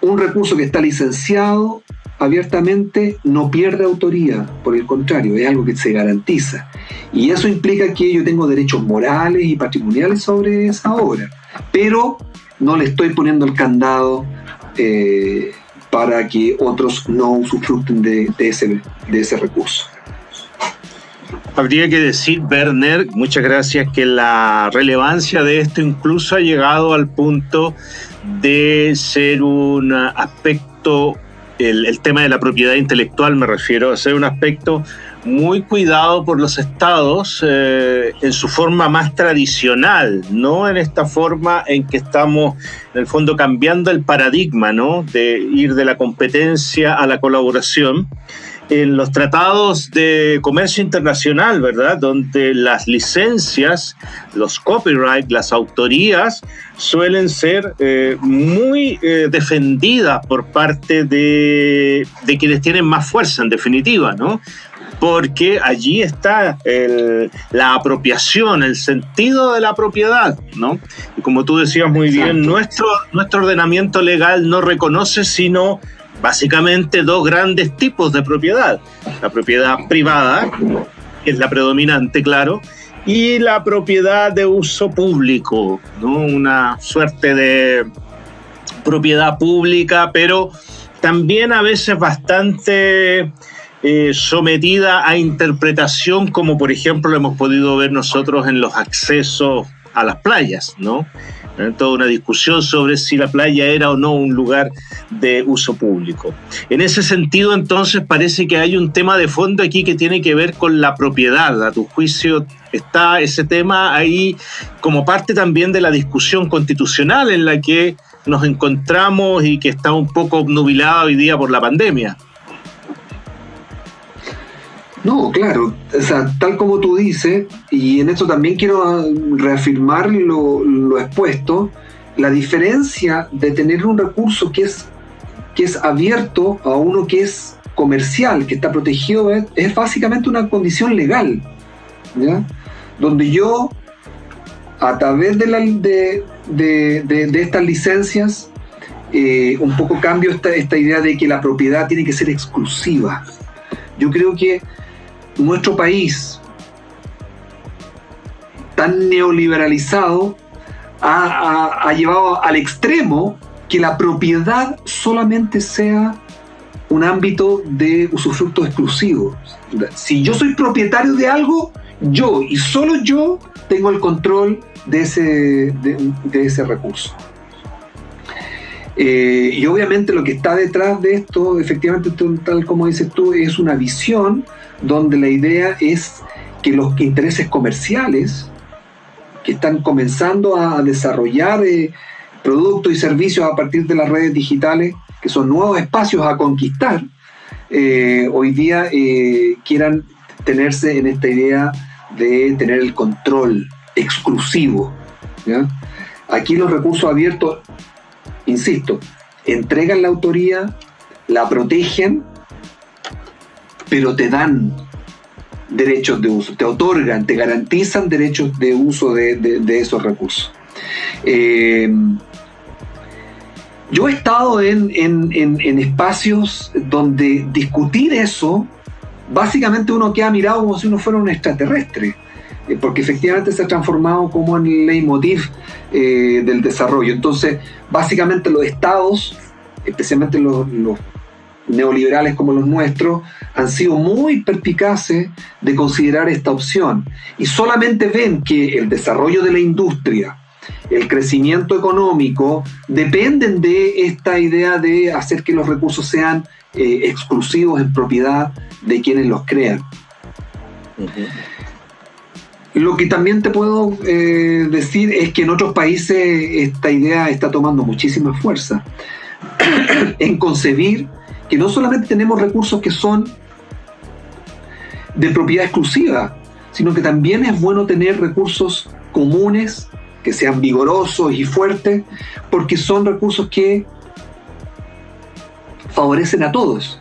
Un recurso que está licenciado abiertamente no pierde autoría, por el contrario, es algo que se garantiza. Y eso implica que yo tengo derechos morales y patrimoniales sobre esa obra, pero no le estoy poniendo el candado eh, para que otros no usufructen de, ese, de ese recurso. Habría que decir, Werner, muchas gracias, que la relevancia de esto incluso ha llegado al punto de ser un aspecto, el, tema de la propiedad intelectual me refiero, a ser un aspecto muy cuidado por los estados eh, en su forma más tradicional, no en esta forma en que estamos, en el fondo, cambiando el paradigma, ¿no? De ir de la competencia a la colaboración. En los tratados de comercio internacional, ¿verdad? Donde las licencias, los copyright, las autorías suelen ser eh, muy eh, defendidas por parte de, de quienes tienen más fuerza, en definitiva, ¿no? porque allí está la apropiación, el sentido de la propiedad, ¿no? Y como tú decías muy bien, nuestro, nuestro ordenamiento legal no reconoce sino básicamente dos grandes tipos de propiedad. La propiedad privada, que es la predominante, claro, y la propiedad de uso público, ¿no? Una suerte de propiedad pública, pero también a veces bastante eh, sometida a interpretación, como por ejemplo lo hemos podido ver nosotros en los accesos a las playas, ¿no? Toda una discusión sobre si la playa era o no un lugar de uso público. En ese sentido, entonces, parece que hay un tema de fondo aquí que tiene que ver con la propiedad. A tu juicio, está ese tema ahí como parte también de la discusión constitucional en la que nos encontramos y que está un poco obnubilada hoy día por la pandemia. No, claro, o sea, tal como tú dices, y en esto también quiero reafirmar lo, expuesto, la diferencia de tener un recurso que es, que es abierto a uno que es comercial, que está protegido, es, básicamente una condición legal, ¿ya? donde yo, a través de, la, de, de, estas licencias, eh, un poco cambio esta, esta idea de que la propiedad tiene que ser exclusiva. Yo creo que nuestro país tan neoliberalizado ha, llevado al extremo que la propiedad solamente sea un ámbito de usufructo exclusivo. Si yo soy propietario de algo, yo y solo yo tengo el control de ese, de, ese recurso. Eh, y obviamente lo que está detrás de esto, efectivamente, tal como dices tú, es una visión donde la idea es que los intereses comerciales que están comenzando a desarrollar eh, productos y servicios a partir de las redes digitales, que son nuevos espacios a conquistar, eh, hoy día eh, quieran tenerse en esta idea de tener el control exclusivo. Aquí los recursos abiertos, insisto, entregan la autoría, la protegen, pero te dan derechos de uso, te otorgan, te garantizan derechos de uso de, esos recursos. Eh, yo he estado en, espacios donde discutir eso, básicamente uno queda mirado como si uno fuera un extraterrestre, eh, porque efectivamente se ha transformado como en el leitmotiv eh, del desarrollo. Entonces, básicamente los estados, especialmente los neoliberales como los nuestros han sido muy perspicaces de considerar esta opción. Y solamente ven que el desarrollo de la industria, el crecimiento económico, dependen de esta idea de hacer que los recursos sean eh, exclusivos en propiedad de quienes los crean. Lo que también te puedo eh, decir es que en otros países esta idea está tomando muchísima fuerza. (coughs) En concebir que no solamente tenemos recursos que son de propiedad exclusiva, sino que también es bueno tener recursos comunes que sean vigorosos y fuertes, porque son recursos que favorecen a todos.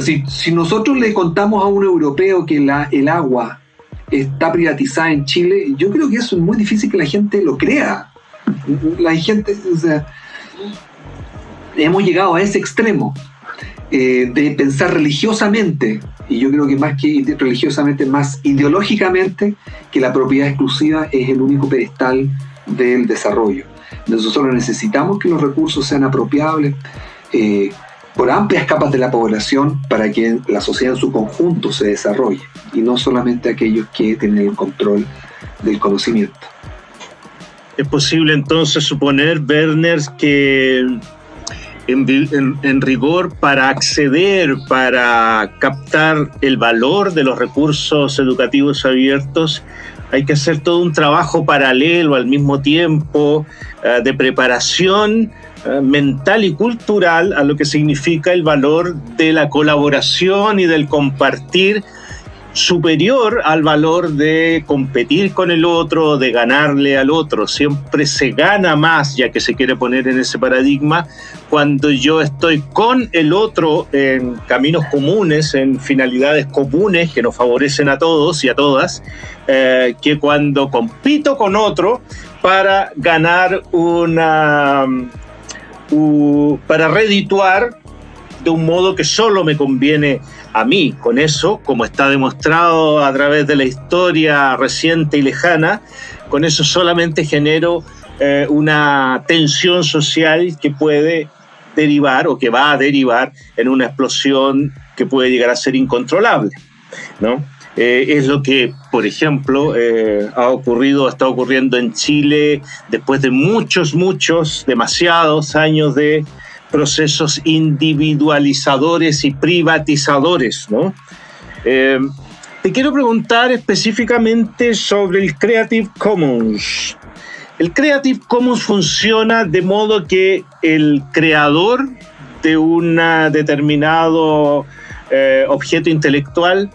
Si, si nosotros le contamos a un europeo que el agua está privatizada en Chile, yo creo que eso es muy difícil que la gente lo crea. La gente, o sea, hemos llegado a ese extremo. Eh, de pensar religiosamente, y yo creo que más que religiosamente, más ideológicamente, que la propiedad exclusiva es el único pedestal del desarrollo. Nosotros necesitamos que los recursos sean apropiables eh, por amplias capas de la población para que la sociedad en su conjunto se desarrolle, y no solamente aquellos que tienen el control del conocimiento. Es posible entonces suponer, Werner, que en, rigor para acceder, para captar el valor de los recursos educativos abiertos, hay que hacer todo un trabajo paralelo al mismo tiempo eh, de preparación eh, mental y cultural a lo que significa el valor de la colaboración y del compartir superior al valor de competir con el otro, de ganarle al otro. Siempre se gana más, ya que se quiere poner en ese paradigma, cuando yo estoy con el otro en caminos comunes, en finalidades comunes que nos favorecen a todos y a todas, eh, que cuando compito con otro para ganar una... para redituar de un modo que solo me conviene a mí con eso, como está demostrado a través de la historia reciente y lejana, con eso solamente genero eh, una tensión social que puede derivar o que va a derivar en una explosión que puede llegar a ser incontrolable. ¿no? Eh, es lo que, por ejemplo, eh, ha ocurrido, está ocurriendo en Chile después de muchos, muchos, demasiados años de procesos individualizadores y privatizadores. ¿no? Eh, te quiero preguntar específicamente sobre el Creative Commons. El Creative Commons funciona de modo que el creador de un determinado eh, objeto intelectual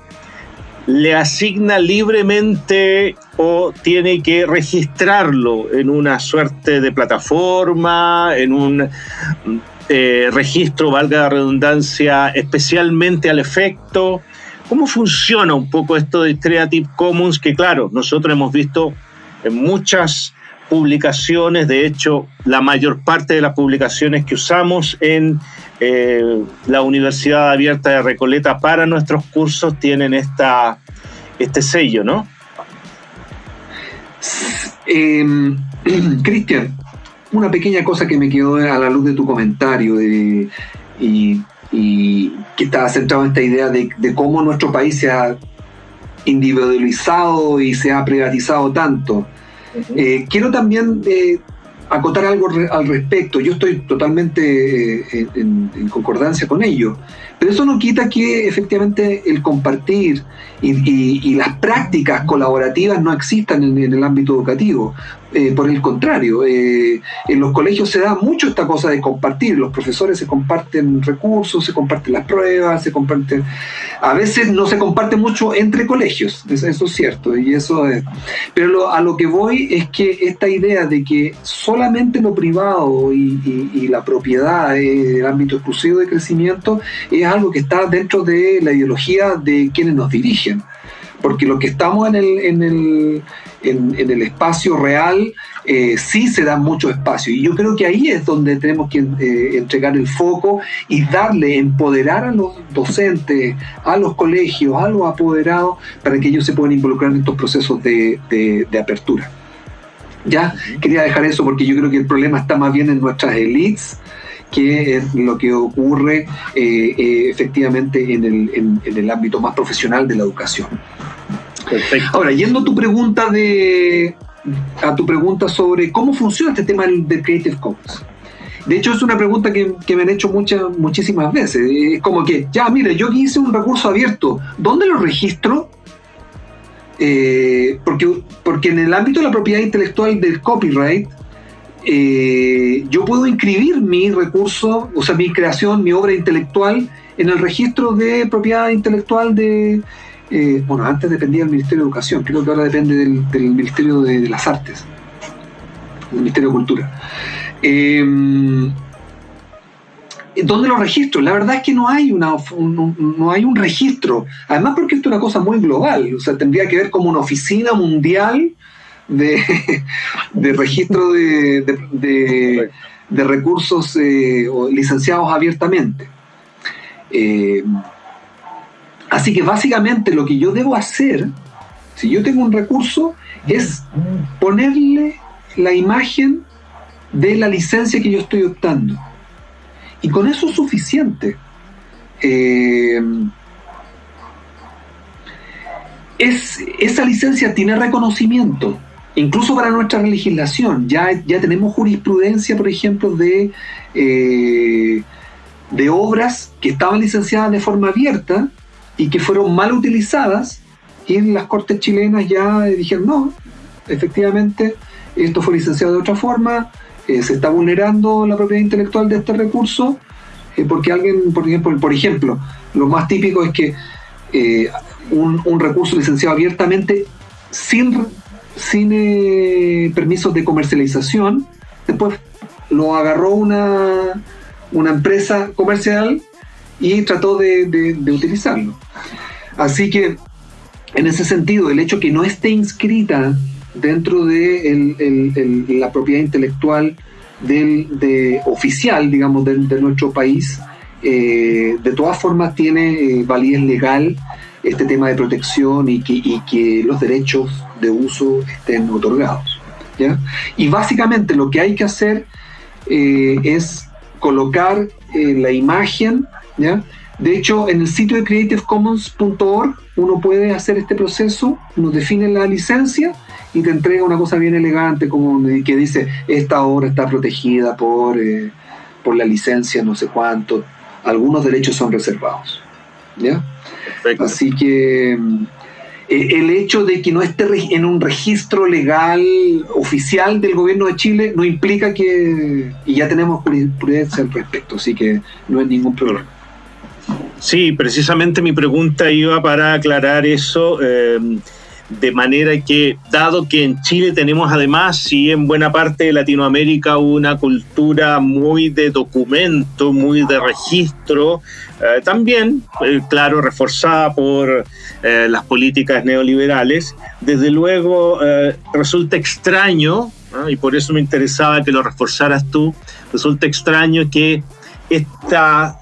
le asigna libremente o tiene que registrarlo en una suerte de plataforma, en un eh, registro, valga la redundancia, especialmente al efecto. ¿Cómo funciona un poco esto de Creative Commons? Que claro, nosotros hemos visto en muchas publicaciones, de hecho, la mayor parte de las publicaciones que usamos en eh, la Universidad Abierta de Recoleta para nuestros cursos tienen esta, este sello, ¿no? Em, (clears throat) Cristian, una pequeña cosa que me quedó a la luz de tu comentario y, que estaba centrado en esta idea de, cómo nuestro país se ha individualizado y se ha privatizado tanto. Eh, quiero también eh, acotar algo al respecto. Yo estoy totalmente eh, en, concordancia con ello. Pero eso no quita que efectivamente el compartir y, las prácticas colaborativas no existan en, el ámbito educativo. Eh, por el contrario, eh, en los colegios se da mucho esta cosa de compartir. Los profesores se comparten recursos, se comparten las pruebas, se comparten. A veces no se comparte mucho entre colegios, eso es cierto. Y eso es... Pero a lo que voy es que esta idea de que solamente lo privado y, la propiedad, el ámbito exclusivo de crecimiento, es algo que está dentro de la ideología de quienes nos dirigen. Porque lo que estamos en el, en el, en, el espacio real eh, sí se da mucho espacio. Y yo creo que ahí es donde tenemos que eh, entregar el foco y darle, empoderar a los docentes, a los colegios, a los apoderados, para que ellos se puedan involucrar en estos procesos de, de apertura. Ya quería dejar eso porque yo creo que el problema está más bien en nuestras élites que es lo que ocurre eh, eh, efectivamente en el, ámbito más profesional de la educación. Ahora, yendo a tu pregunta de a tu pregunta sobre cómo funciona este tema del, Creative Commons. De hecho, es una pregunta que, me han hecho muchas, muchísimas veces. Es como que, ya, mire, yo hice un recurso abierto, ¿dónde lo registro? Eh, porque, porque en el ámbito de la propiedad intelectual del copyright, eh, yo puedo inscribir mi recurso, o sea, mi creación, mi obra intelectual en el registro de propiedad intelectual de, eh, bueno, antes dependía del Ministerio de Educación, creo que ahora depende del, Ministerio de, las Artes, del Ministerio de Cultura. Em, ¿Dónde lo registro? La verdad es que no hay, una, no hay un registro. Además porque esto es una cosa muy global. O sea, tendría que ver como una oficina mundial de, de registro de, recursos eh, licenciados abiertamente. Eh, así que básicamente lo que yo debo hacer, si yo tengo un recurso, es ponerle la imagen de la licencia que yo estoy optando. Y con eso es suficiente. Eh, es, esa licencia tiene reconocimiento incluso para nuestra legislación. Ya, ya tenemos jurisprudencia, por ejemplo, de, eh, de obras que estaban licenciadas de forma abierta y que fueron mal utilizadas y en las cortes chilenas ya dijeron, no, efectivamente, esto fue licenciado de otra forma, eh, se está vulnerando la propiedad intelectual de este recurso, eh, porque alguien, por ejemplo, por ejemplo, lo más típico es que un recurso licenciado abiertamente sin sin eh, permisos de comercialización. Después lo agarró una, una empresa comercial y trató de, utilizarlo. Así que, en ese sentido, el hecho que no esté inscrita dentro de la propiedad intelectual del, de, oficial, digamos, de, nuestro país, eh, de todas formas tiene eh, validez legal este tema de protección y que, los derechos de uso estén otorgados. Y básicamente lo que hay que hacer eh, es colocar eh, la imagen, ¿ya? De hecho, en el sitio de creativecommons.org uno puede hacer este proceso, uno define la licencia y te entrega una cosa bien elegante como que dice esta obra está protegida por, eh, por la licencia no sé cuánto, algunos derechos son reservados. ¿ya? Así que mm, eh, el hecho de que no esté en un registro legal oficial del gobierno de Chile no implica que, y ya tenemos jurisprudencia al respecto, así que no hay ningún problema. Sí, precisamente mi pregunta iba para aclarar eso. Eh, de manera que, dado que en Chile tenemos además y en buena parte de Latinoamérica una cultura muy de documento, muy de registro, eh, también, eh, claro, reforzada por eh, las políticas neoliberales, desde luego resulta extraño, y por eso me interesaba que lo reforzaras tú, resulta extraño que esta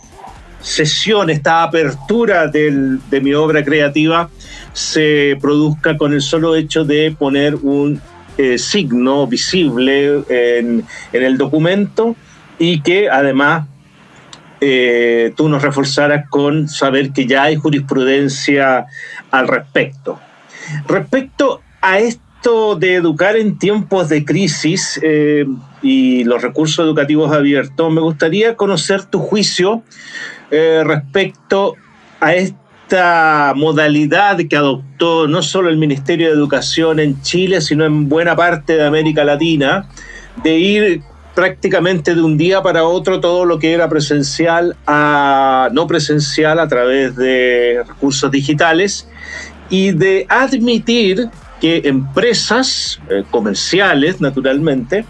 sesión, esta apertura de mi obra creativa se produzca con el solo hecho de poner un eh, signo visible en, el documento y que además eh, tú nos reforzaras con saber que ya hay jurisprudencia al respecto. Respecto a esto de educar en tiempos de crisis eh, y los recursos educativos abiertos, me gustaría conocer tu juicio respecto a este esta modalidad que adoptó no solo el Ministerio de Educación en Chile, sino en buena parte de América Latina, de ir prácticamente de un día para otro todo lo que era presencial a no presencial a través de recursos digitales y de admitir que empresas eh, comerciales, naturalmente,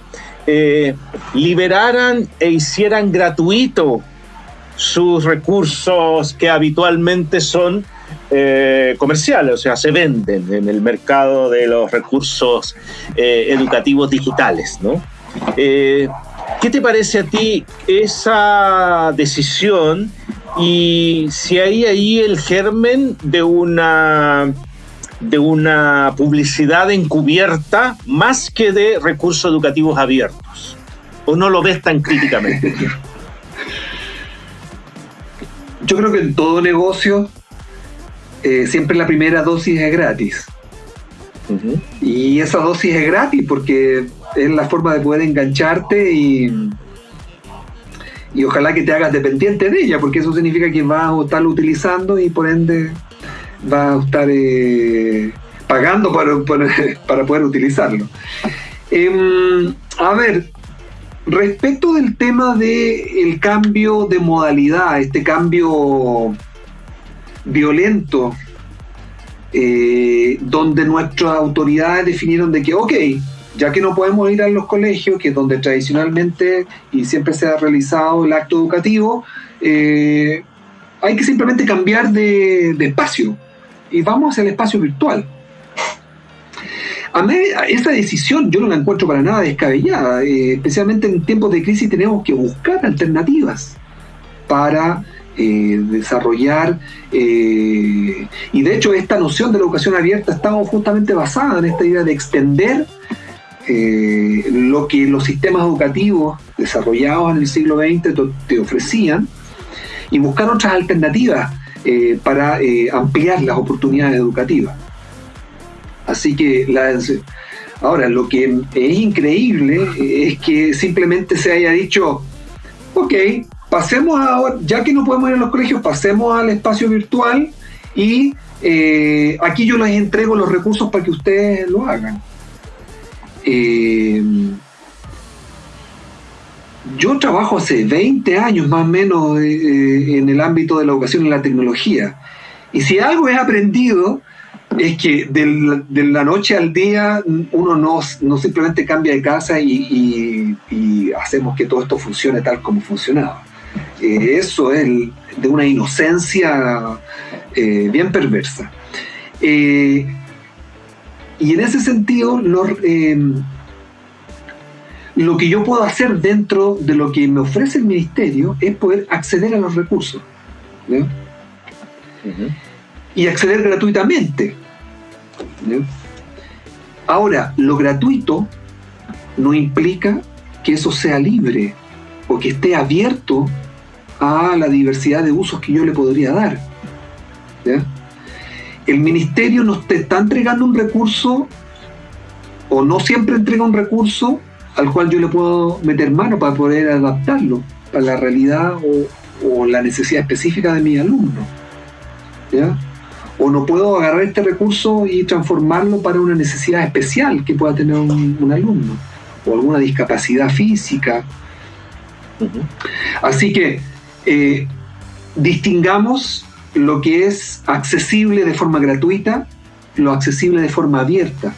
eh, liberaran e hicieran gratuito sus recursos que habitualmente son eh, comerciales, o sea, se venden en el mercado de los recursos eh, educativos digitales, ¿no? Eh, ¿Qué te parece a ti esa decisión y si hay ahí el germen de una de una publicidad encubierta más que de recursos educativos abiertos? ¿O no lo ves tan críticamente? (laughs) Yo creo que en todo negocio eh, siempre la primera dosis es gratis. Y esa dosis es gratis porque es la forma de poder engancharte y, y ojalá que te hagas dependiente de ella, porque eso significa que vas a estarlo utilizando y por ende vas a estar eh, pagando para, (laughs) para, poder utilizarlo. Em, a ver, Respecto del tema del cambio de modalidad, este cambio violento, eh, donde nuestras autoridades definieron de que, ok, ya que no podemos ir a los colegios, que es donde tradicionalmente y siempre se ha realizado el acto educativo, eh, hay que simplemente cambiar de, de espacio y vamos el espacio virtual. A mí, esa decisión yo no la encuentro para nada descabellada. Eh, especialmente en tiempos de crisis tenemos que buscar alternativas para eh, desarrollar. Eh, y de hecho esta noción de la educación abierta estaba justamente basada en esta idea de extender lo que los sistemas educativos desarrollados en el siglo XX te ofrecían y buscar otras alternativas para ampliar las oportunidades educativas. Así que ahora lo que es increíble es que simplemente se haya dicho, ok, pasemos ahora, ya que no podemos ir a los colegios, pasemos al espacio virtual y eh, aquí yo les entrego los recursos para que ustedes lo hagan. Eh, yo trabajo hace 20 años más o menos eh, en el ámbito de la educación y la tecnología. Y si algo he aprendido es que de la noche al día uno no, simplemente cambia de casa y, hacemos que todo esto funcione tal como funcionaba. Eh, eso es de una inocencia eh, bien perversa. Eh, y en ese sentido, lo, lo que yo puedo hacer dentro de lo que me ofrece el ministerio es poder acceder a los recursos. Y acceder gratuitamente. Ahora, lo gratuito no implica que eso sea libre o que esté abierto a la diversidad de usos que yo le podría dar. El ministerio nos está entregando un recurso o no siempre entrega un recurso al cual yo le puedo meter mano para poder adaptarlo a la realidad o, o la necesidad específica de mi alumno. ¿ya? O no puedo agarrar este recurso y transformarlo para una necesidad especial que pueda tener un, alumno o alguna discapacidad física. Así que eh, distingamos lo que es accesible de forma gratuita, lo accesible de forma abierta.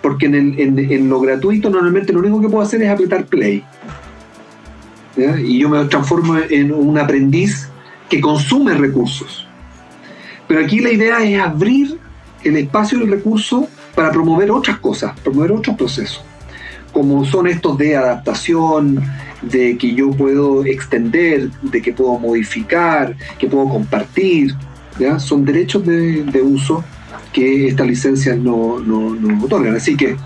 Porque en, lo gratuito normalmente lo único que puedo hacer es apretar play. Y yo me transformo en un aprendiz que consume recursos. Pero aquí la idea es abrir el espacio del recurso para promover otras cosas, promover otros procesos, como son estos de adaptación, de que yo puedo extender, de que puedo modificar, que puedo compartir, ¿ya? son derechos de, uso que estas licencias no, no, otorgan. Así que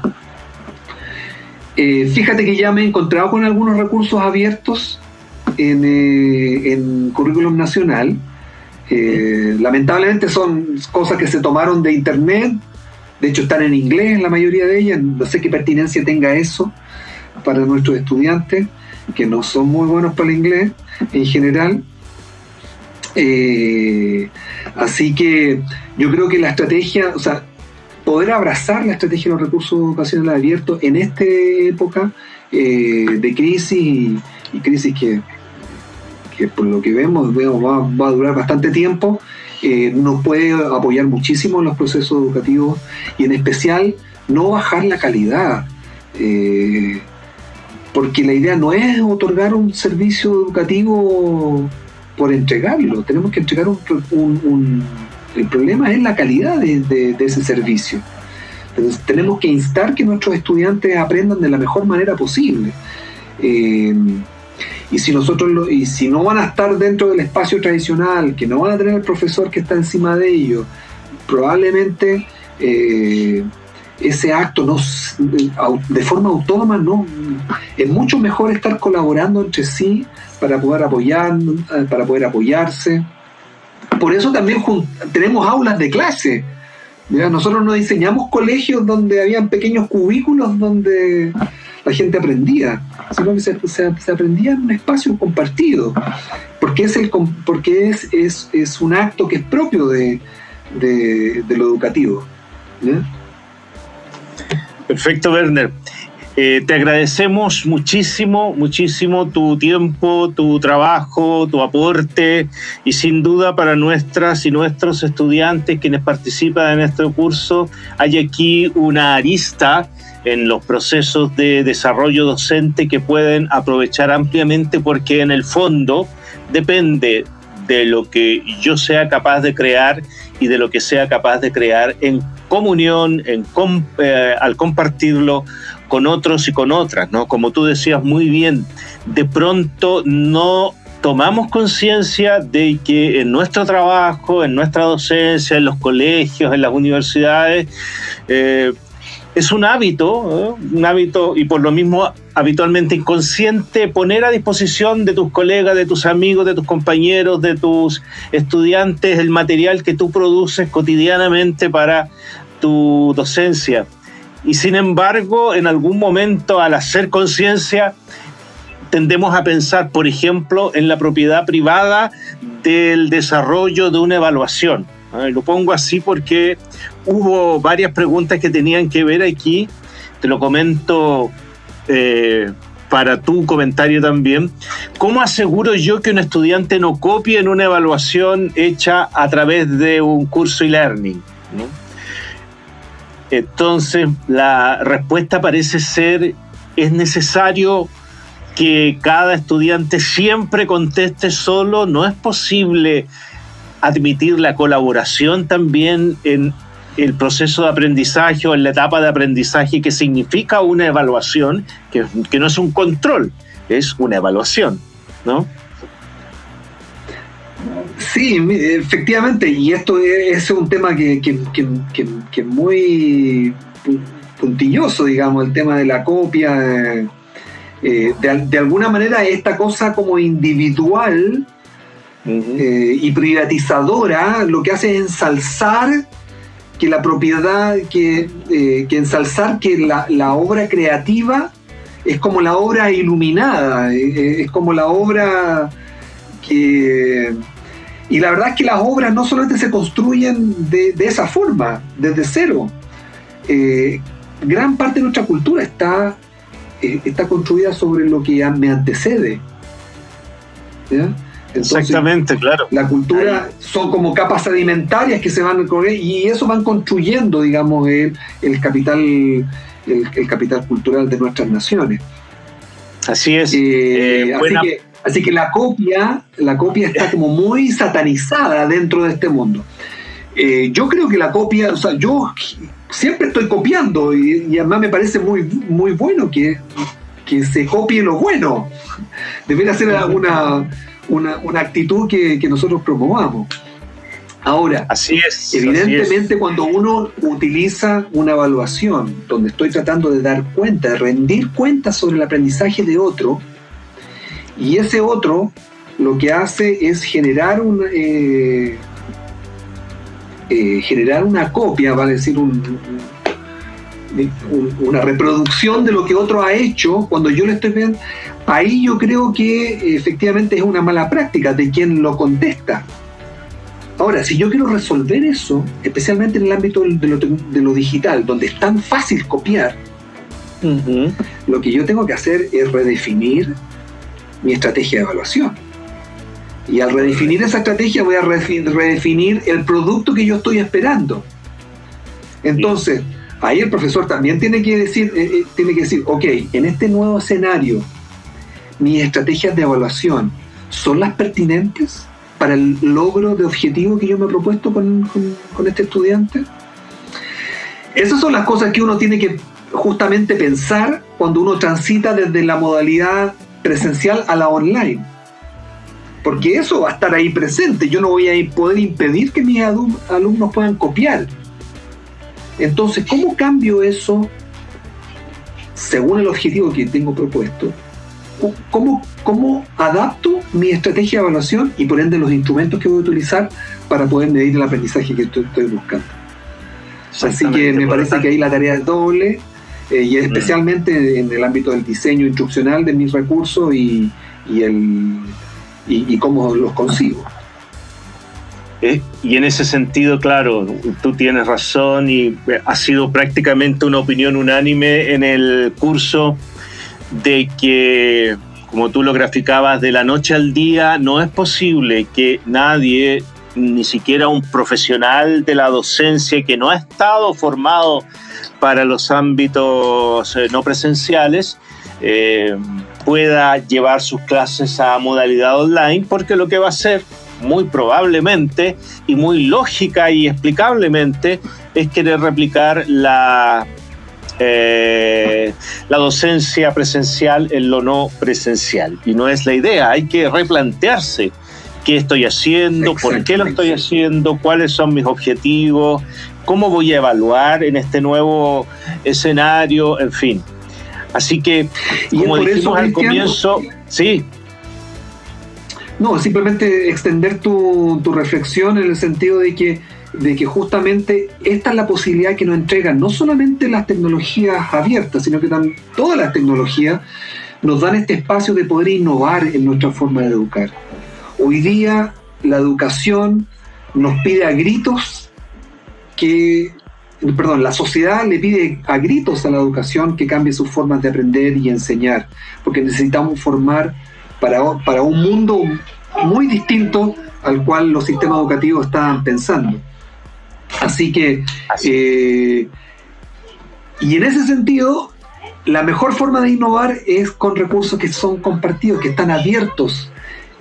eh, fíjate que ya me he encontrado con algunos recursos abiertos en, eh, en currículum nacional. Eh, lamentablemente son cosas que se tomaron de internet, de hecho están en inglés la mayoría de ellas, no sé qué pertinencia tenga eso para nuestros estudiantes, que no son muy buenos para el inglés en general. Eh, así que yo creo que la estrategia, o sea, poder abrazar la estrategia de los recursos educacionales abiertos en esta época eh, de crisis y, crisis que, que, por lo que vemos, va, a durar bastante tiempo, eh, nos puede apoyar muchísimo en los procesos educativos y en especial no bajar la calidad. porque la idea no es otorgar un servicio educativo por entregarlo, tenemos que entregar un, el problema es la calidad de, ese servicio. Entonces, tenemos que instar que nuestros estudiantes aprendan de la mejor manera posible. Eh, y si nosotros y si no van a estar dentro del espacio tradicional, que no van a tener el profesor que está encima de ellos, probablemente eh, ese acto no, de forma autónoma no es mucho mejor estar colaborando entre sí para poder apoyar, para poder apoyarse. Por eso también tenemos aulas de clase. Nosotros no diseñamos colegios donde habían pequeños cubículos donde la gente aprendía, sino que se, aprendía en un espacio compartido, porque es, el, porque es, es, es un acto que es propio de, de, lo educativo. Perfecto, Werner. Eh, te agradecemos muchísimo, muchísimo tu tiempo, tu trabajo, tu aporte y sin duda para nuestras y nuestros estudiantes quienes participan en este curso hay aquí una arista en los procesos de desarrollo docente que pueden aprovechar ampliamente porque en el fondo depende de lo que yo sea capaz de crear y de lo que sea capaz de crear en comunión, en, eh, al compartirlo con otros y con otras, ¿no? Como tú decías muy bien, de pronto no tomamos conciencia de que en nuestro trabajo, en nuestra docencia, en los colegios, en las universidades, eh, es un hábito, un hábito y por lo mismo habitualmente inconsciente poner a disposición de tus colegas, de tus amigos, de tus compañeros, de tus estudiantes el material que tú produces cotidianamente para tu docencia. Y sin embargo, en algún momento al hacer conciencia, tendemos a pensar, por ejemplo, en la propiedad privada del desarrollo de una evaluación. Lo pongo así porque hubo varias preguntas que tenían que ver aquí. Te lo comento eh, para tu comentario también. ¿Cómo aseguro yo que un estudiante no copie en una evaluación hecha a través de un curso e-learning? Entonces, la respuesta parece ser, es necesario que cada estudiante siempre conteste solo, no es posible admitir la colaboración también en el proceso de aprendizaje o en la etapa de aprendizaje que significa una evaluación, que, que no es un control, es una evaluación, ¿no? Sí, efectivamente, y esto es, un tema que, que, es muy puntilloso, digamos, el tema de la copia. Eh, de, alguna manera, esta cosa como individual eh, y privatizadora lo que hace es ensalzar que la propiedad, que, eh, que ensalzar que la, obra creativa es como la obra iluminada, es como la obra que y la verdad es que las obras no solamente se construyen de, esa forma, desde cero. Eh, gran parte de nuestra cultura está, eh, está construida sobre lo que me antecede. Exactamente, claro. La cultura son como capas sedimentarias que se van y eso van construyendo, digamos, el, el capital el, capital cultural de nuestras naciones. Así es. Eh, así que Así que la copia, la copia está (laughs) como muy satanizada dentro de este mundo. Eh, yo creo que la copia, o sea, yo siempre estoy copiando y, además me parece muy, muy bueno que, que se copie lo bueno. (laughs) Debería ser una, una, una actitud que, que, nosotros promovamos. Ahora, así es, evidentemente cuando uno utiliza una evaluación donde estoy tratando de dar cuenta, de rendir cuenta sobre el aprendizaje de otro, y ese otro lo que hace es generar un, eh, eh, generar una copia, vale decir, una reproducción de lo que otro ha hecho, cuando yo le estoy viendo, ahí yo creo que efectivamente es una mala práctica de quien lo contesta. Ahora, si yo quiero resolver eso, especialmente en el ámbito de lo, digital, donde es tan fácil copiar, lo que yo tengo que hacer es redefinir mi estrategia de evaluación. Y al redefinir esa estrategia voy a redefinir el producto que yo estoy esperando. Entonces, ahí el profesor también tiene que decir, eh, eh, tiene que decir, ok, en este nuevo escenario, mis estrategias de evaluación son las pertinentes para el logro de objetivo que yo me he propuesto con, con este estudiante. Esas son las cosas que uno tiene que justamente pensar cuando uno transita desde la modalidad presencial a la online porque eso va a estar ahí presente. Yo no voy a poder impedir que mis alumnos puedan copiar. Entonces, ¿cómo cambio eso según el objetivo que tengo propuesto? ¿Cómo, cómo adapto mi estrategia de evaluación y por ende los instrumentos que voy a utilizar para poder medir el aprendizaje que estoy, buscando? Así que me parece que ahí la tarea es doble eh, y mm. especialmente en el ámbito del diseño instruccional de mis recursos y el y, cómo los consigo. Eh, y en ese sentido, claro, tú tienes razón y ha sido prácticamente una opinión unánime en el curso de que, como tú lo graficabas, de la noche al día no es posible que nadie, ni siquiera un profesional de la docencia que no ha estado formado para los ámbitos eh, no presenciales, eh, pueda llevar sus clases a modalidad online, porque lo que va a hacer muy probablemente y muy lógica y explicablemente es querer replicar la, eh, la docencia presencial en lo no presencial. Y no es la idea, hay que replantearse qué estoy haciendo, por qué lo estoy haciendo, cuáles son mis objetivos, cómo voy a evaluar en este nuevo escenario, en fin. Así que, como dijimos al comienzo, sí. No, simplemente extender tu, reflexión en el sentido de que, de que justamente esta es la posibilidad que nos entregan no solamente las tecnologías abiertas, sino que también todas las tecnologías nos dan este espacio de poder innovar en nuestra forma de educar. Hoy día la educación nos pide a gritos que perdón, la sociedad le pide a gritos a la educación que cambie sus formas de aprender y enseñar, porque necesitamos formar para, para un mundo muy distinto al cual los sistemas educativos estaban pensando. Así que, eh, y en ese sentido, la mejor forma de innovar es con recursos que son compartidos, que están abiertos,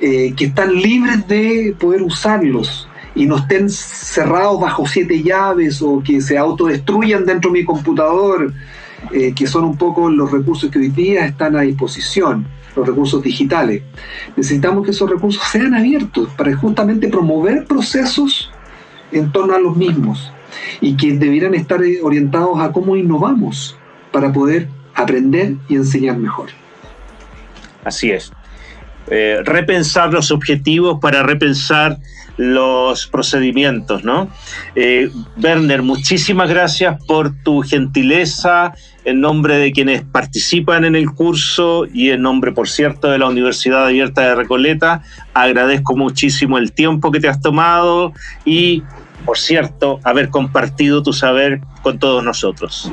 eh, que están libres de poder usarlos y no estén cerrados bajo siete llaves o que se autodestruyan dentro de mi computador, eh, que son un poco los recursos que hoy día están a disposición, los recursos digitales. Necesitamos que esos recursos sean abiertos para justamente promover procesos en torno a los mismos y que debieran estar orientados a cómo innovamos para poder aprender y enseñar mejor. Así es. Eh, repensar los objetivos para repensar los procedimientos, ¿no? Eh, Werner, muchísimas gracias por tu gentileza en nombre de quienes participan en el curso y en nombre, por cierto, de la Universidad Abierta de Recoleta. Agradezco muchísimo el tiempo que te has tomado y, por cierto, haber compartido tu saber con todos nosotros.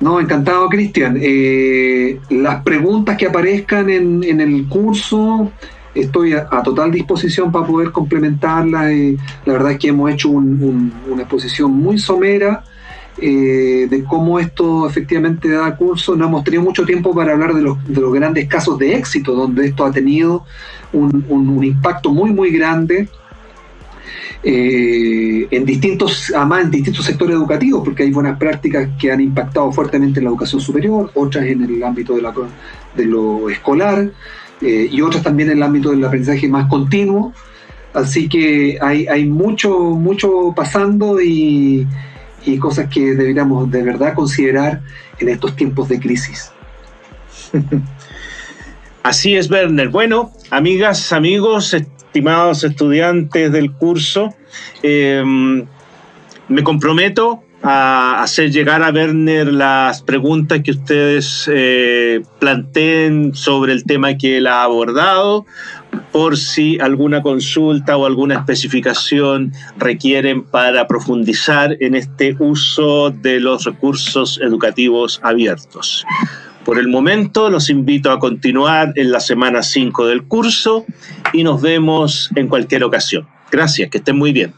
No, encantado, Cristian. Eh, las preguntas que aparezcan en, el curso estoy a, total disposición para poder complementarla. Eh, la verdad es que hemos hecho una exposición muy somera eh, de cómo esto efectivamente da curso. No hemos tenido mucho tiempo para hablar de los, grandes casos de éxito, donde esto ha tenido un, impacto muy, muy grande. Eh, en distintos, además distintos sectores educativos, porque hay buenas prácticas que han impactado fuertemente en la educación superior, otras en el ámbito de, lo escolar, eh, y otras también en el ámbito del aprendizaje más continuo. Así que hay, hay mucho, mucho pasando y, y cosas que deberíamos de verdad considerar en estos tiempos de crisis. (laughs) Así es, Werner. Bueno, amigas, amigos, estimados estudiantes del curso, em, me comprometo a hacer llegar a Werner las preguntas que ustedes eh, planteen sobre el tema que él ha abordado, por si alguna consulta o alguna especificación requieren para profundizar en este uso de los recursos educativos abiertos. Por el momento los invito a continuar en la semana 5 del curso y nos vemos en cualquier ocasión. Gracias, que estén muy bien.